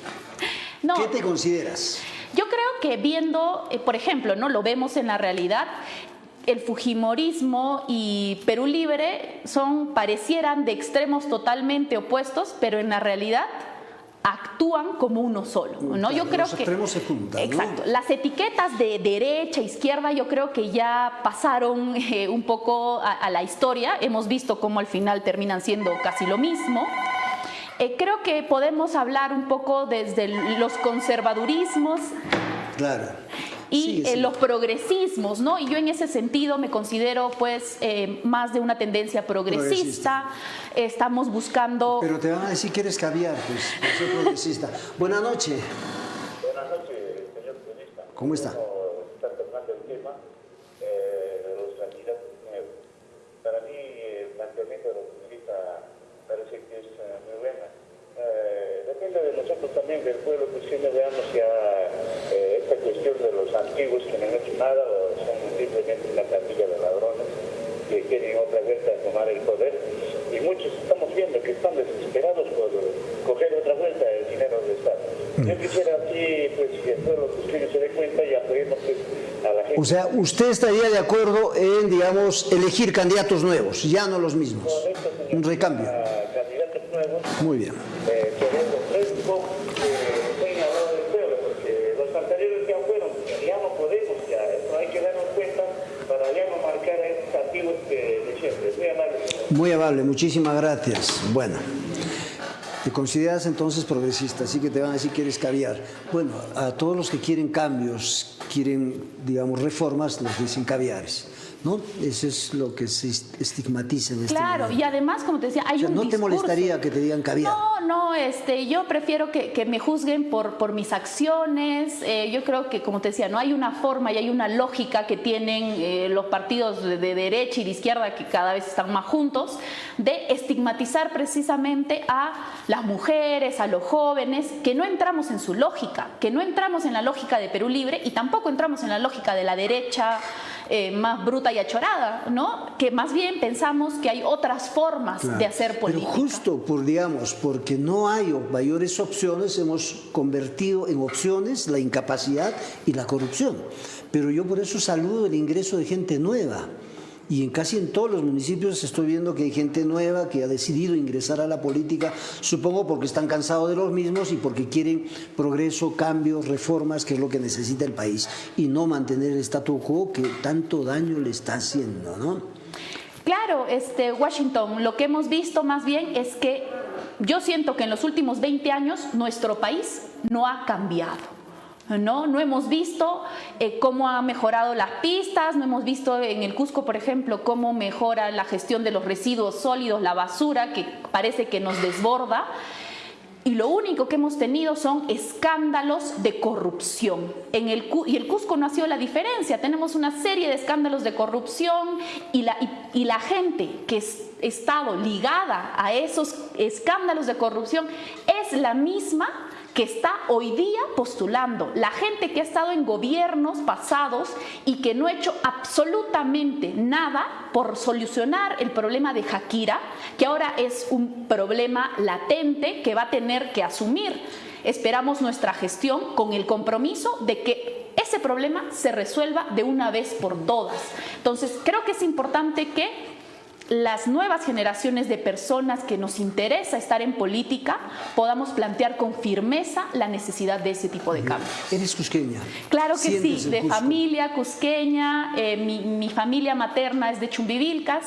¿Qué te consideras? Yo creo que viendo, eh, por ejemplo, no lo vemos en la realidad, el Fujimorismo y Perú Libre son parecieran de extremos totalmente opuestos, pero en la realidad actúan como uno solo, ¿no? yo creo los extremos se juntan, Exacto. Las etiquetas de derecha, izquierda, yo creo que ya pasaron eh, un poco a, la historia. Hemos visto cómo al final terminan siendo casi lo mismo. Eh, creo que podemos hablar un poco desde los conservadurismos. Claro y eh, los progresismos, ¿no? Y yo en ese sentido me considero pues eh, más de una tendencia progresista. Estamos buscando... Pero te van a decir que eres caviar, pues, soy progresista. Buenas noches. Buenas noches, señor periodista. ¿Cómo está? Está tocando el tema eh, de los candidatos nuevos. Para mí el planteamiento de los periodistas parece que es muy bueno. depende de nosotros también, del pueblo, siempre veamos ya esta cuestión de los antiguos que no han hecho nada o son simplemente una plantilla de ladrones que quieren otra vez tomar el poder y muchos estamos viendo que están desesperados por coger otra vuelta el dinero del Estado. Mm. Yo quisiera así, pues, que todos los ustedes se den cuenta y apoyemos pues, a la gente. O sea, usted estaría de acuerdo en, digamos, elegir candidatos nuevos, ya no los mismos. Correcto. Un recambio. candidatos nuevos. Muy bien. Eh, queremos fresco, Muy amable, muchísimas gracias. Bueno, te consideras entonces progresista, así que te van a decir que eres caviar. Bueno, a todos los que quieren cambios, quieren, digamos, reformas, los dicen caviares. ¿No? Eso es lo que se estigmatiza en este Claro, y además, como te decía, hay o sea, un ¿No te molestaría que te digan caviar? No, no, este, yo prefiero que, que me juzguen por, por mis acciones. Eh, yo creo que, como te decía, no hay una forma y hay una lógica que tienen eh, los partidos de, de, derecha y de izquierda que cada vez están más juntos, de estigmatizar precisamente a las mujeres, a los jóvenes, que no entramos en su lógica, que no entramos en la lógica de Perú Libre y tampoco entramos en la lógica de la derecha eh, más bruta y achorada, ¿no? Que más bien pensamos que hay otras formas claro. de hacer política. Pero justo por, digamos, porque no hay mayores opciones, hemos convertido en opciones la incapacidad y la corrupción. Pero yo por eso saludo el ingreso de gente nueva Y en casi en todos los municipios estoy viendo que hay gente nueva que ha decidido ingresar a la política, supongo porque están cansados de los mismos y porque quieren progreso, cambios, reformas, que es lo que necesita el país, y no mantener el statu quo que tanto daño le está haciendo, ¿no? Claro, este, Washington, lo que hemos visto más bien es que yo siento que en los últimos 20 años nuestro país no ha cambiado. ¿No? No hemos visto eh, cómo ha mejorado las pistas, no hemos visto en el Cusco, por ejemplo, cómo mejora la gestión de los residuos sólidos, la basura, que parece que nos desborda. Y lo único que hemos tenido son escándalos de corrupción. En el, y el Cusco no ha sido la diferencia. Tenemos una serie de escándalos de corrupción y la, y la gente que ha estado ligada a esos escándalos de corrupción es la misma que está hoy día postulando, la gente que ha estado en gobiernos pasados y que no ha hecho absolutamente nada por solucionar el problema de Shakira, que ahora es un problema latente que va a tener que asumir. Esperamos nuestra gestión con el compromiso de que ese problema se resuelva de una vez por todas. Entonces, creo que es importante que las nuevas generaciones de personas que nos interesa estar en política podamos plantear con firmeza la necesidad de ese tipo de cambios. ¿Eres cusqueña? Claro que sí, de familia cusqueña, eh, mi, familia materna es de Chumbivilcas,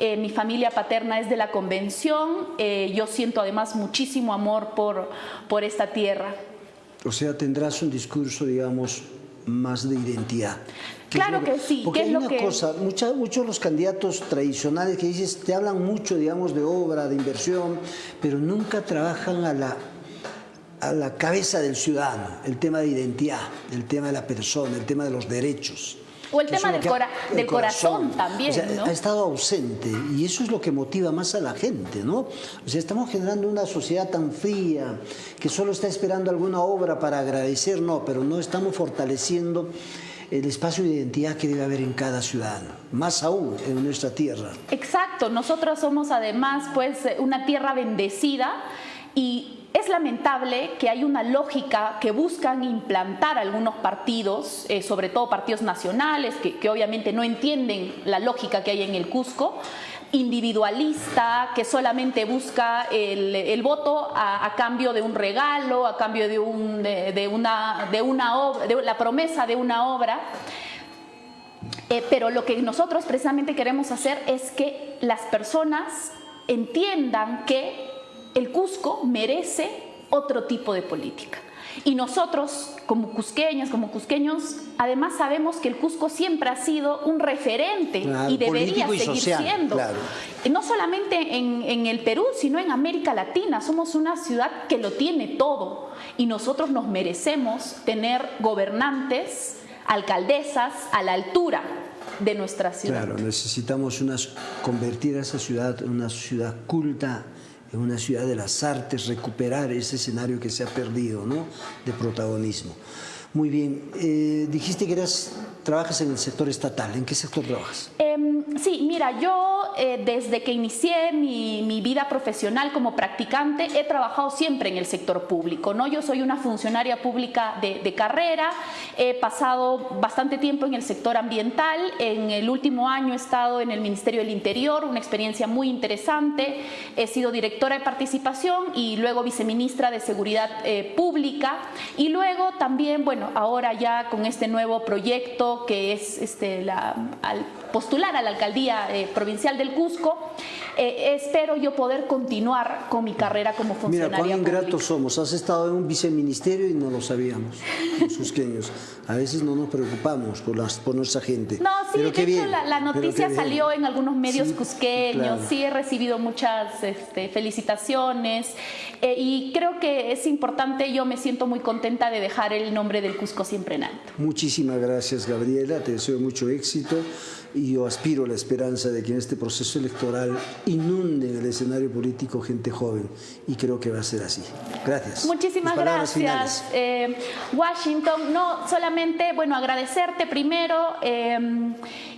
eh, mi familia paterna es de la Convención, eh, yo siento además muchísimo amor por, por esta tierra. O sea, tendrás un discurso, digamos, más de identidad. Claro que, sí. Porque hay una cosa, muchos de los candidatos tradicionales que dices, te hablan mucho, digamos, de obra, de inversión, pero nunca trabajan a la, a la cabeza del ciudadano, el tema de identidad, el tema de la persona, el tema de los derechos. O el tema del, del corazón, también, Ha estado ausente y eso es lo que motiva más a la gente, ¿no? O sea, estamos generando una sociedad tan fría que solo está esperando alguna obra para agradecer, no, pero no estamos fortaleciendo el espacio de identidad que debe haber en cada ciudadano, más aún en nuestra tierra. Exacto, nosotros somos además pues una tierra bendecida y es lamentable que hay una lógica que buscan implantar algunos partidos, eh, sobre todo partidos nacionales, que, obviamente no entienden la lógica que hay en el Cusco, individualista, que solamente busca el, voto a, cambio de un regalo, a cambio de, un, de, una, de, una de la promesa de una obra. Eh, pero lo que nosotros precisamente queremos hacer es que las personas entiendan que el Cusco merece otro tipo de política. Y nosotros, como cusqueñas, como cusqueños, además sabemos que el Cusco siempre ha sido un referente y debería seguir siendo. No solamente en, el Perú, sino en América Latina. Somos una ciudad que lo tiene todo y nosotros nos merecemos tener gobernantes, alcaldesas a la altura de nuestra ciudad. Claro, necesitamos convertir a esa ciudad en una ciudad culta, en una ciudad de las artes, recuperar ese escenario que se ha perdido ¿no? de protagonismo. Muy bien, eh, dijiste que eras, trabajas en el sector estatal, ¿en qué sector trabajas? Em, sí, mira, yo eh, desde que inicié mi, vida profesional como practicante he trabajado siempre en el sector público, ¿no? Yo soy una funcionaria pública de, de carrera, he pasado bastante tiempo en el sector ambiental, en el último año he estado en el Ministerio del Interior, una experiencia muy interesante, he sido directora de participación y luego viceministra de Seguridad eh, Pública y luego también, bueno, ahora ya con este nuevo proyecto que es este, la, al postular a la alcaldía eh, provincial del Cusco, eh, espero yo poder continuar con mi carrera como funcionaria. Mira, cuán ingratos somos. Has estado en un viceministerio y no lo sabíamos, los cusqueños. A veces no nos preocupamos por, las, por nuestra gente. No, sí, de hecho la, noticia salió en algunos medios cusqueños. Sí, he recibido muchas este, felicitaciones eh, y creo que es importante. Yo me siento muy contenta de dejar el nombre del Cusco siempre en alto. Muchísimas gracias, Gabriela. Te deseo mucho éxito y yo aspiro a la esperanza de que en este proceso electoral inunde el escenario político gente joven y creo que va a ser así. Gracias. Muchísimas gracias, eh, Washington. No solamente, bueno, agradecerte primero, eh,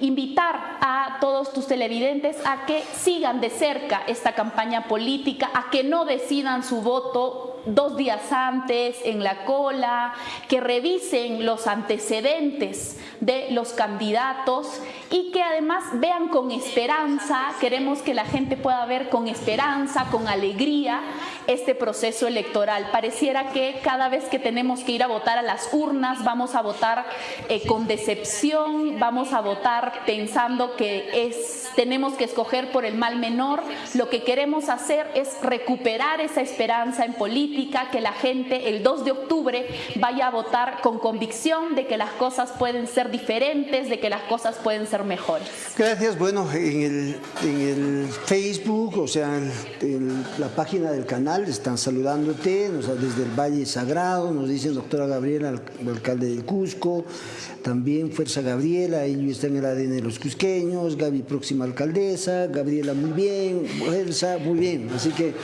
invitar a todos tus televidentes a que sigan de cerca esta campaña política, a que no decidan su voto dos días antes en la cola, que revisen los antecedentes de los candidatos y que además vean con esperanza, queremos que la gente pueda ver con esperanza, con alegría este proceso electoral. Pareciera que cada vez que tenemos que ir a votar a las urnas vamos a votar eh, con decepción, vamos a votar pensando que es, tenemos que escoger por el mal menor. Lo que queremos hacer es recuperar esa esperanza en política, que la gente el 2 de octubre vaya a votar con convicción de que las cosas pueden ser diferentes, de que las cosas pueden ser mejores. Gracias. Bueno, en el, en el Facebook, o sea, en la página del canal, están saludándote desde el Valle Sagrado, nos dicen doctora Gabriela, alcalde del Cusco, también Fuerza Gabriela, ellos están en el ADN de los cusqueños, Gaby próxima alcaldesa, Gabriela muy bien, Fuerza muy bien, así que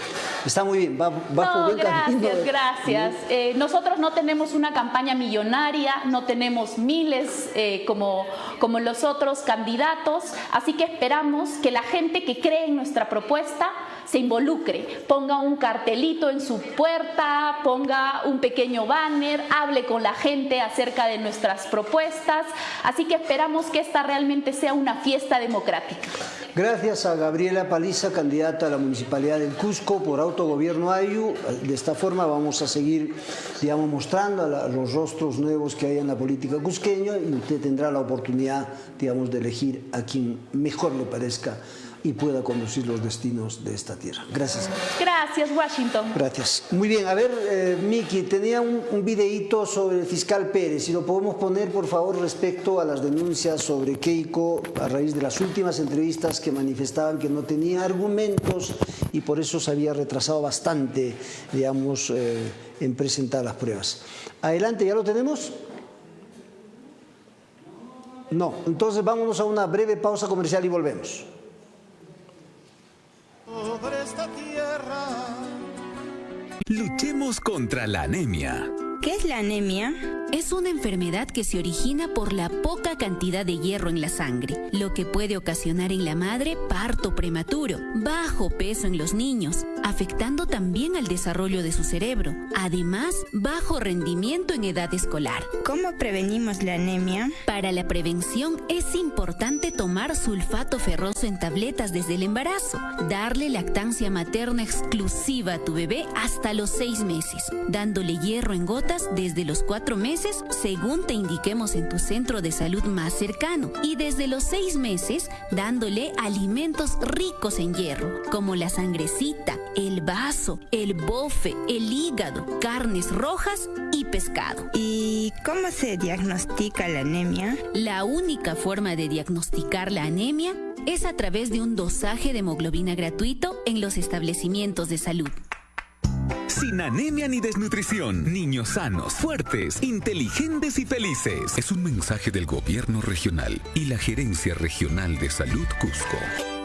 está muy bien, va, va no, gracias, gracias. Eh, nosotros no tenemos una campaña millonaria, no tenemos miles eh, como, como los otros candidatos, así que esperamos que la gente que cree en nuestra propuesta se involucre, ponga un cartelito en su puerta, ponga un pequeño banner, hable con la gente acerca de nuestras propuestas. Así que esperamos que esta realmente sea una fiesta democrática. Gracias a Gabriela Paliza, candidata a la Municipalidad del Cusco por Autogobierno Ayu. De esta forma vamos a seguir, digamos, mostrando los rostros nuevos que hay en la política cusqueña y usted tendrá la oportunidad, digamos, de elegir a quien mejor le parezca y pueda conducir los destinos de esta tierra. Gracias. Gracias, Washington. Gracias. Muy bien, a ver, eh, Miki, tenía un, un, videíto sobre el fiscal Pérez, si lo podemos poner, por favor, respecto a las denuncias sobre Keiko a raíz de las últimas entrevistas que manifestaban que no tenía argumentos y por eso se había retrasado bastante, digamos, eh, en presentar las pruebas. Adelante, ¿ya lo tenemos? No, entonces vámonos a una breve pausa comercial y volvemos sobre esta tierra. Luchemos contra la anemia. ¿Qué es la anemia? Es una enfermedad que se origina por la poca cantidad de hierro en la sangre, lo que puede ocasionar en la madre parto prematuro, bajo peso en los niños, afectando también al desarrollo de su cerebro, además bajo rendimiento en edad escolar. ¿Cómo prevenimos la anemia? Para la prevención es importante tomar sulfato ferroso en tabletas desde el embarazo, darle lactancia materna exclusiva a tu bebé hasta los seis meses, dándole hierro en gotas desde los cuatro meses según te indiquemos en tu centro de salud más cercano y desde los seis meses dándole alimentos ricos en hierro como la sangrecita, el vaso, el bofe, el hígado, carnes rojas y pescado. ¿Y cómo se diagnostica la anemia? La única forma de diagnosticar la anemia es a través de un dosaje de hemoglobina gratuito en los establecimientos de salud. Sin anemia ni desnutrición, niños sanos, fuertes, inteligentes y felices. Es un mensaje del gobierno regional y la Gerencia Regional de Salud Cusco.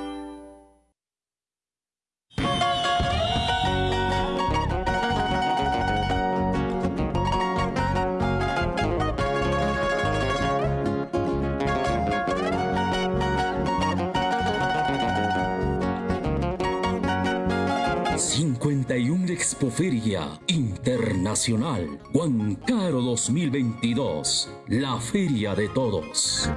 Expoferia Internacional Huancairo 2022, la feria de todos.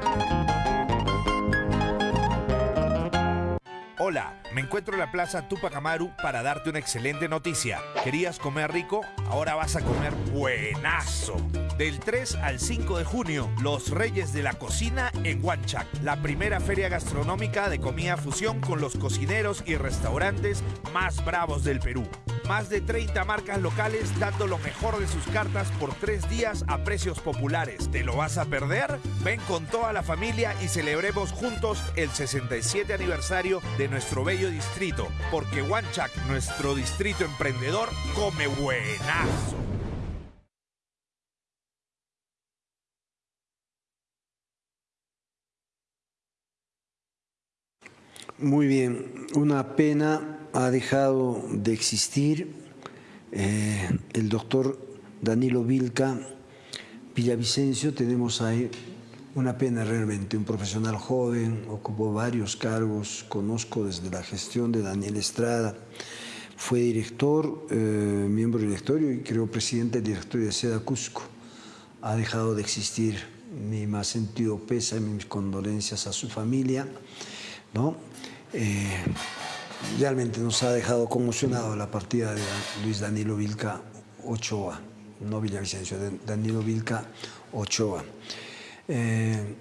Hola, encuentro en la Plaza Tupac Amaru para darte una excelente noticia. ¿Querías comer rico? Ahora vas a comer buenazo. Del 3 al 5 de junio, Los Reyes de la Cocina en Huanchac, la primera feria gastronómica de comida fusión con los cocineros y restaurantes más bravos del Perú. Más de 30 marcas locales dando lo mejor de sus cartas por tres días a precios populares. ¿Te lo vas a perder? Ven con toda la familia y celebremos juntos el 67 aniversario de nuestro bello distrito, porque Huanchac, nuestro distrito emprendedor, come buenazo. Muy bien, una pena ha dejado de existir eh, el doctor Danilo Vilca Villavicencio. Tenemos ahí una pena realmente, un profesional joven, ocupó varios cargos, conozco desde la gestión de Daniel Estrada, fue director, eh, miembro directorio y creo presidente del directorio de Seda Cusco. Ha dejado de existir mi más sentido pésame, mis condolencias a su familia. ¿no? Eh, realmente nos ha dejado conmocionado la partida de Luis Danilo Vilca Ochoa, no Villavicencio, Danilo Vilca Ochoa. Eh,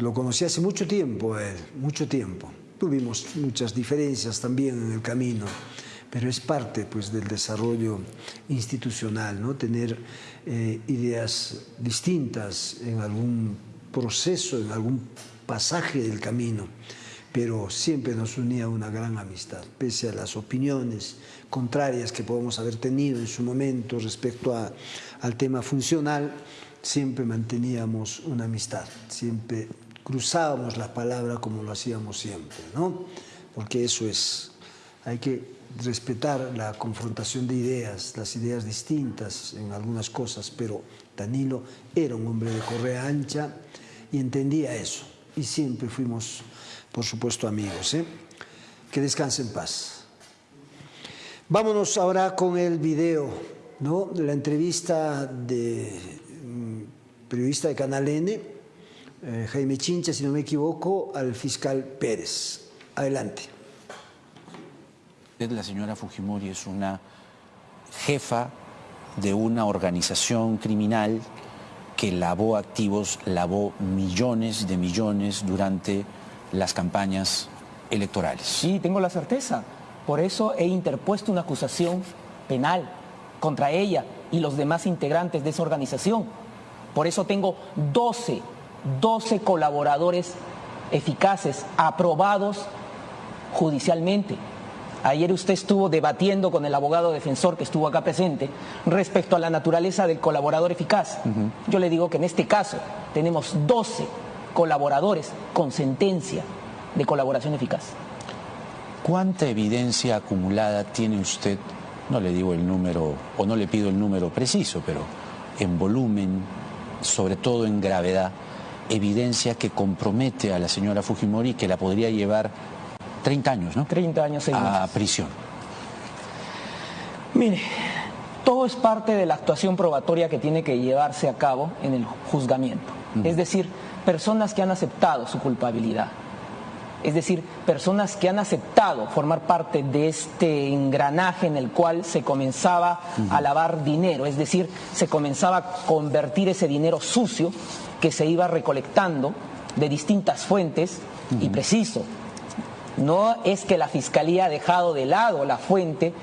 lo conocí hace mucho tiempo él, mucho tiempo. Tuvimos muchas diferencias también en el camino, pero es parte pues, del desarrollo institucional, ¿no? tener eh, ideas distintas en algún proceso, en algún pasaje del camino, pero siempre nos unía una gran amistad, pese a las opiniones contrarias que podemos haber tenido en su momento respecto a, al tema funcional, siempre manteníamos una amistad, siempre cruzábamos la palabra como lo hacíamos siempre, ¿no? Porque eso es, hay que respetar la confrontación de ideas, las ideas distintas en algunas cosas, pero Danilo era un hombre de correa ancha y entendía eso, y siempre fuimos, por supuesto, amigos. ¿eh? Que descanse en paz. Vámonos ahora con el video, ¿no? La entrevista de periodista de Canal N, eh, Jaime Chincha, si no me equivoco, al fiscal Pérez. Adelante. La señora Fujimori es una jefa de una organización criminal que lavó activos, lavó millones de millones durante las campañas electorales. Sí, tengo la certeza. Por eso he interpuesto una acusación penal contra ella y los demás integrantes de esa organización por eso tengo 12, 12 colaboradores eficaces, aprobados judicialmente. Ayer usted estuvo debatiendo con el abogado defensor que estuvo acá presente respecto a la naturaleza del colaborador eficaz. Yo le digo que en este caso tenemos 12 colaboradores con sentencia de colaboración eficaz. ¿Cuánta evidencia acumulada tiene usted? No le digo el número o no le pido el número preciso, pero en volumen, sobre todo en gravedad, evidencia que compromete a la señora Fujimori que la podría llevar 30 años, ¿no? 30 años a prisión. Mire, todo es parte de la actuación probatoria que tiene que llevarse a cabo en el juzgamiento. Es decir, personas que han aceptado su culpabilidad es decir, personas que han aceptado formar parte de este engranaje en el cual se comenzaba a lavar dinero, es decir, se comenzaba a convertir ese dinero sucio que se iba recolectando de distintas fuentes. Y preciso. No es que la Fiscalía ha dejado de lado la fuente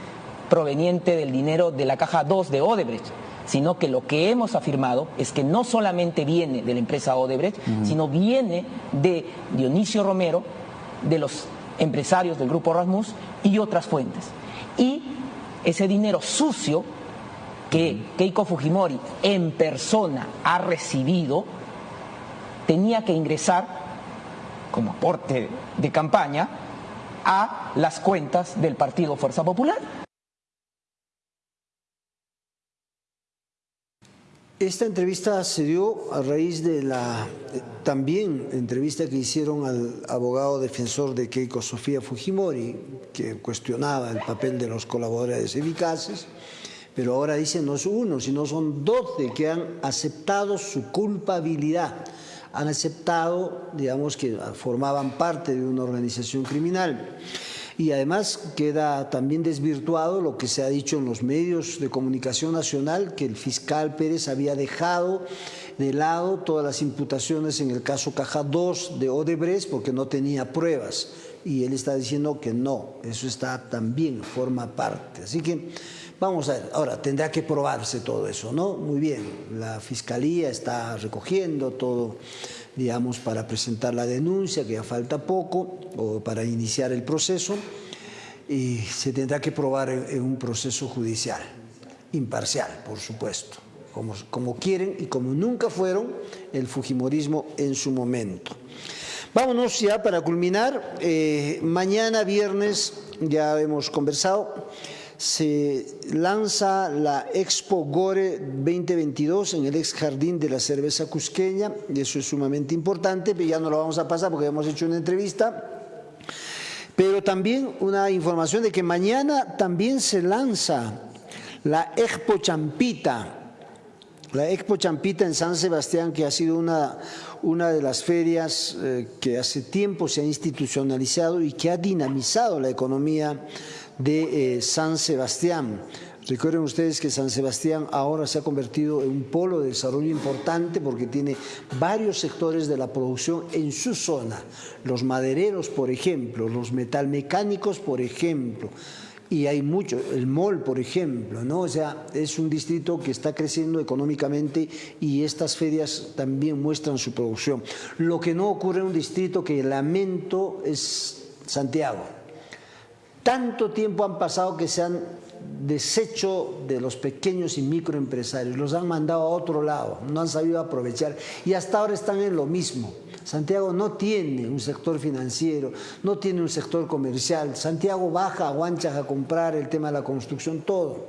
proveniente del dinero de la caja 2 de Odebrecht, sino que lo que hemos afirmado es que no solamente viene de la empresa Odebrecht, sino viene de Dionisio Romero, de los empresarios del grupo Rasmus y otras fuentes. Y ese dinero sucio que Keiko Fujimori en persona ha recibido tenía que ingresar como aporte de campaña a las cuentas del Partido Fuerza Popular. Esta entrevista se dio a raíz de la eh, también entrevista que hicieron al abogado defensor de Keiko Sofía Fujimori, que cuestionaba el papel de los colaboradores eficaces, pero ahora dicen no es uno, sino son doce que han aceptado su culpabilidad, han aceptado, digamos, que formaban parte de una organización criminal. Y además queda también desvirtuado lo que se ha dicho en los medios de comunicación nacional, que el fiscal Pérez había dejado de lado todas las imputaciones en el caso Caja 2 de Odebrecht porque no tenía pruebas. Y él está diciendo que no, eso está también, forma parte. Así que vamos a ver, ahora tendrá que probarse todo eso, ¿no? Muy bien, la fiscalía está recogiendo todo digamos, para presentar la denuncia, que ya falta poco, o para iniciar el proceso, y se tendrá que probar en, un proceso judicial, imparcial, por supuesto, como, como quieren y como nunca fueron el Fujimorismo en su momento. Vámonos ya para culminar. Eh, mañana viernes, ya hemos conversado, se lanza la Expo Gore 2022 en el ex jardín de la cerveza cusqueña, y eso es sumamente importante, pero ya no lo vamos a pasar porque hemos hecho una entrevista. Pero también una información de que mañana también se lanza la Expo Champita, la Expo Champita en San Sebastián, que ha sido una, una de las ferias eh, que hace tiempo se ha institucionalizado y que ha dinamizado la economía de eh, San Sebastián. Recuerden ustedes que San Sebastián ahora se ha convertido en un polo de desarrollo importante porque tiene varios sectores de la producción en su zona. Los madereros, por ejemplo, los metalmecánicos, por ejemplo, y hay mucho, el MOL, por ejemplo, ¿no? O sea, es un distrito que está creciendo económicamente y estas ferias también muestran su producción. Lo que no ocurre en un distrito que lamento es Santiago. Tanto tiempo han pasado que se han desecho de los pequeños y microempresarios, los han mandado a otro lado, no han sabido aprovechar y hasta ahora están en lo mismo. Santiago no tiene un sector financiero, no tiene un sector comercial. Santiago baja a Huanchas a comprar el tema de la construcción, todo.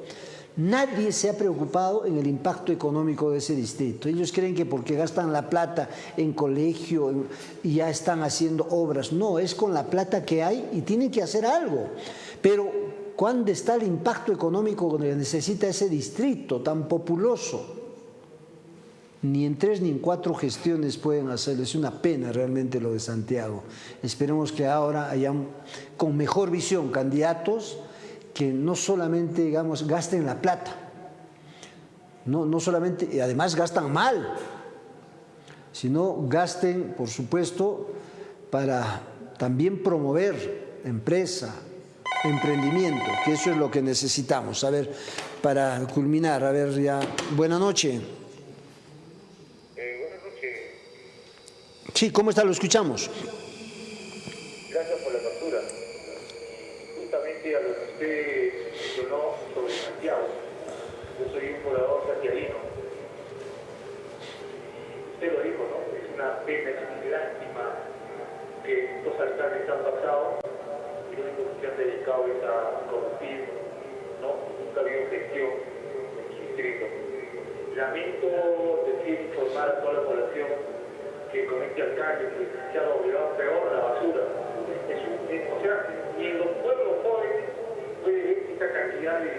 Nadie se ha preocupado en el impacto económico de ese distrito. Ellos creen que porque gastan la plata en colegio y ya están haciendo obras. No, es con la plata que hay y tienen que hacer algo. Pero ¿cuándo está el impacto económico que necesita ese distrito tan populoso? Ni en tres ni en cuatro gestiones pueden hacerlo. Es una pena realmente lo de Santiago. Esperemos que ahora hayan con mejor visión candidatos que no solamente, digamos, gasten la plata, no, no solamente, y además gastan mal, sino gasten, por supuesto, para también promover empresa, emprendimiento, que eso es lo que necesitamos. A ver, para culminar, a ver ya, buena noche. Eh, buenas noches. Sí, ¿cómo está? Lo escuchamos. Gracias por la captura. Justamente a lo que usted mencionó sobre Santiago. Yo un poblador santiaguino. Usted lo dijo, ¿no? Es una pena, es una lástima que estos alcaldes han pasado y lo único que se han dedicado es a corruptir, ¿no? Nunca ha habido gestión en su distrito. Lamento decir, informar a toda la población que con este alcalde que se ha obligado peor la basura. O sea, ni en los pueblos jóvenes puede ver esta cantidad de,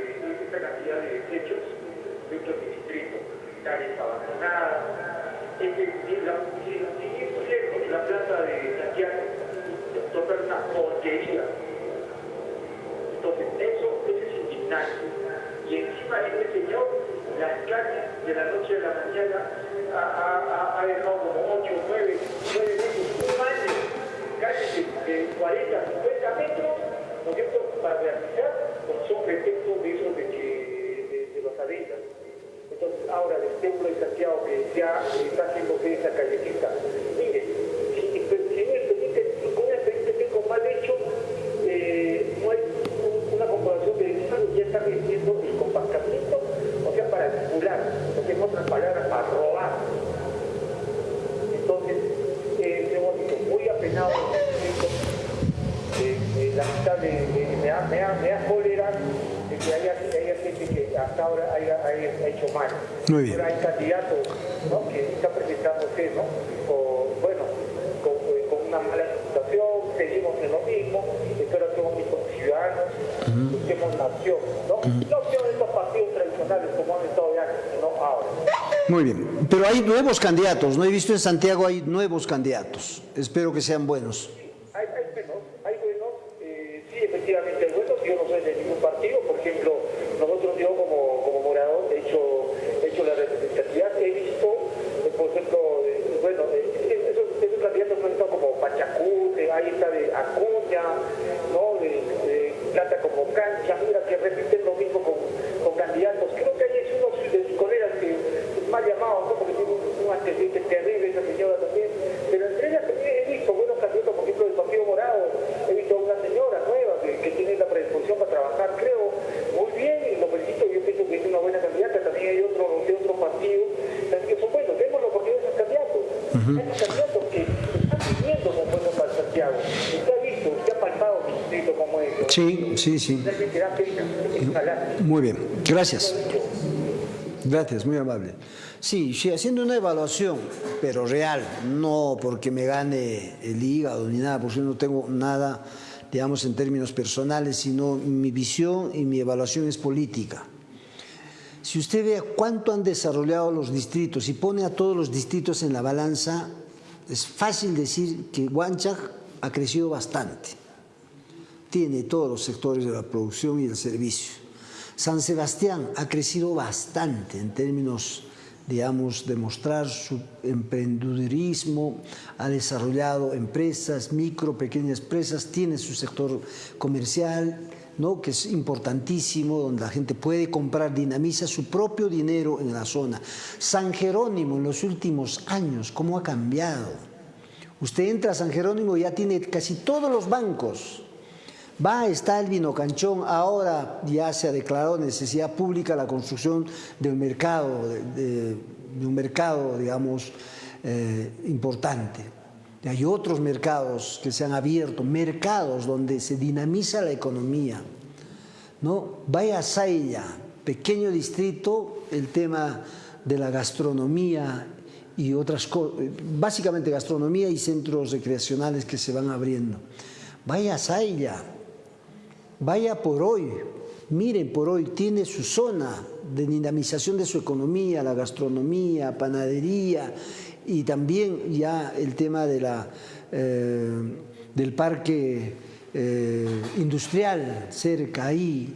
esta cantidad de desechos dentro de mi distrito. Calles abandonadas. Es que si la, si, si es cierto que la plaza de Santiago total una porquería. Entonces, eso, eso es indignante. Y encima este señor, las calles de la noche a la mañana ha, dejado como 8, 9, 9 metros, un año, calles de, de 40, 50 metros, ¿no es cierto?, para realizar, son pretextos de esos de, que, de, de los arenas. Entonces, ahora el templo de Santiago que ya está haciendo que esa callecita. Mire, si, si, si un expediente, con un expediente técnico mal hecho, eh, no hay un- una comprobación de delito, ya está recibiendo el compactamiento, o sea, para vincular, o sea, en otras palabras, para robar. Entonces, eh, hemos dicho, muy apenado eh, eh, lamentable, eh, me, da, me, da, me da cólera de que haya, que haya gente que hasta ahora haya, haya hecho mal. Muy bien. Pero hay candidatos ¿no? que están presentándose, ¿no? O, bueno, con, eh, con una mala reputación, seguimos en lo mismo, espero que mis ciudadanos busquemos la opción, ¿no? No opción de estos partidos tradicionales como han estado ya, sino ahora. Muy bien, pero hay nuevos candidatos, ¿no? He visto en Santiago hay nuevos candidatos. Espero que sean buenos. Hay, buenos, hay buenos, eh, sí, efectivamente hay buenos, yo no soy de ningún partido, por ejemplo, nosotros yo como, como morador he hecho, he hecho la representatividad, he visto, eh, por ejemplo, eh, bueno, esos, candidatos han estado como Pachacute, ahí está de Acuña, ¿no? de, Plata como Cancha, mira que repiten lo mismo con, con candidatos, creo que hay unos de sus colegas que mal llamados, ¿no? porque tiene un, un antecedente terrible esa señora también, pero entre ellas también he visto buenos candidatos, por ejemplo, del Partido Morado, he visto a una señora nueva que, que tiene la predisposición para trabajar, creo, muy bien, y lo felicito, yo pienso que es una buena candidata, también hay otros de otro partido, así que son buenos, vemos la oportunidad de esos candidatos, esos candidatos que están viviendo como buenos para Santiago, usted ha visto, usted ha palpado mi distrito como es, Sí, sí. Muy bien, gracias. Gracias, muy amable. Sí, sí, haciendo una evaluación, pero real, no porque me gane el hígado ni nada, porque no tengo nada, digamos, en términos personales, sino mi visión y mi evaluación es política. Si usted ve cuánto han desarrollado los distritos y pone a todos los distritos en la balanza, es fácil decir que Huanchac ha crecido bastante. Tiene todos los sectores de la producción y el servicio. San Sebastián ha crecido bastante en términos digamos, demostrar su emprendedurismo, ha desarrollado empresas, micro, pequeñas empresas, tiene su sector comercial, ¿no? que es importantísimo, donde la gente puede comprar, dinamiza su propio dinero en la zona. San Jerónimo en los últimos años, ¿cómo ha cambiado? Usted entra a San Jerónimo y ya tiene casi todos los bancos, Va, está el vino canchón, ahora ya se ha declarado necesidad pública la construcción de un mercado, de, un mercado, digamos, eh, importante. Hay otros mercados que se han abierto, mercados donde se dinamiza la economía. ¿no? Vaya a Sailla, pequeño distrito, el tema de la gastronomía y otras cosas, básicamente gastronomía y centros recreacionales que se van abriendo. Vaya a Sailla, Vaya por hoy, miren por hoy, tiene su zona de dinamización de su economía, la gastronomía, panadería y también ya el tema de la, eh, del parque eh, industrial cerca ahí.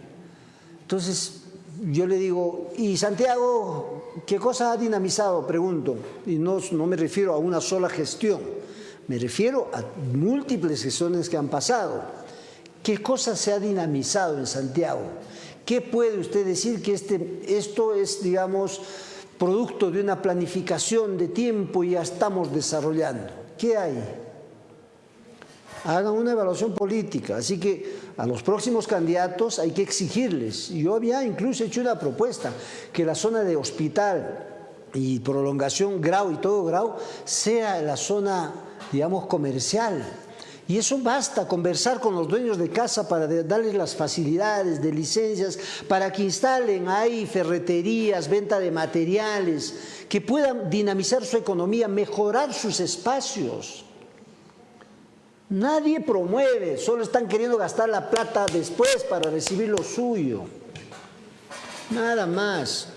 Entonces, yo le digo, ¿y Santiago qué cosa ha dinamizado? Pregunto, y no, no me refiero a una sola gestión, me refiero a múltiples gestiones que han pasado. ¿Qué cosa se ha dinamizado en Santiago? ¿Qué puede usted decir que este, esto es, digamos, producto de una planificación de tiempo y ya estamos desarrollando? ¿Qué hay? Hagan una evaluación política, así que a los próximos candidatos hay que exigirles. Yo había incluso hecho una propuesta, que la zona de hospital y prolongación Grau y todo Grau sea la zona, digamos, comercial, y eso basta, conversar con los dueños de casa para darles las facilidades de licencias, para que instalen ahí ferreterías, venta de materiales, que puedan dinamizar su economía, mejorar sus espacios. Nadie promueve, solo están queriendo gastar la plata después para recibir lo suyo. Nada más.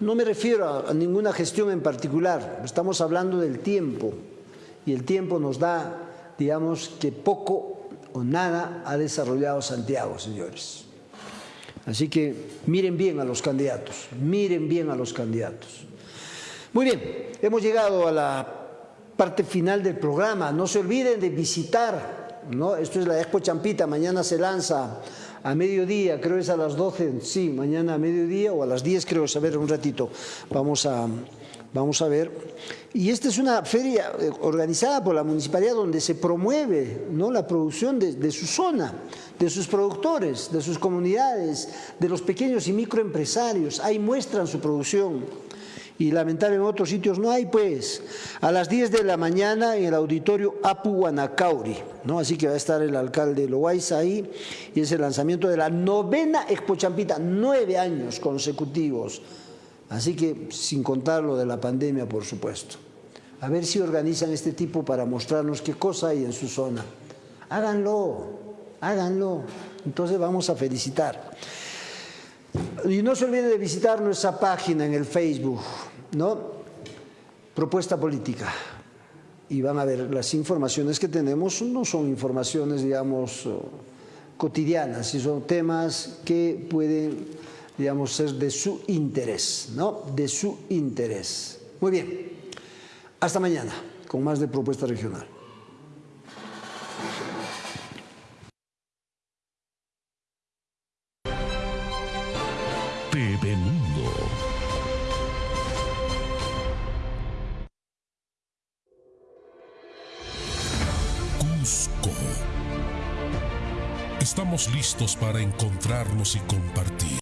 No me refiero a ninguna gestión en particular, estamos hablando del tiempo y el tiempo nos da digamos que poco o nada ha desarrollado Santiago, señores. Así que miren bien a los candidatos, miren bien a los candidatos. Muy bien, hemos llegado a la parte final del programa. No se olviden de visitar, ¿no? esto es la Expo Champita, mañana se lanza a mediodía, creo es a las 12, sí, mañana a mediodía o a las 10 creo, a ver un ratito, vamos a, vamos a ver. Y esta es una feria eh, organizada por la municipalidad donde se promueve ¿no? la producción de, su zona, de sus productores, de sus comunidades, de los pequeños y microempresarios. Ahí muestran su producción. Y lamentablemente en otros sitios no hay, pues, a las 10 de la mañana en el auditorio Apu Guanacauri, ¿no? Así que va a estar el alcalde Loaiza ahí, y es el lanzamiento de la novena Expo Champita, nueve años consecutivos. Así que, sin contar lo de la pandemia, por supuesto. A ver si organizan este tipo para mostrarnos qué cosa hay en su zona. Háganlo, háganlo. Entonces vamos a felicitar. Y no se olviden de visitar nuestra página en el Facebook, ¿no? Propuesta política. Y van a ver las informaciones que tenemos, no son informaciones, digamos, cotidianas, sino temas que pueden digamos, ser de su interés, ¿no? De su interés. Muy bien, hasta mañana con más de Propuesta Regional. TV Mundo. Cusco. Estamos listos para encontrarnos y compartir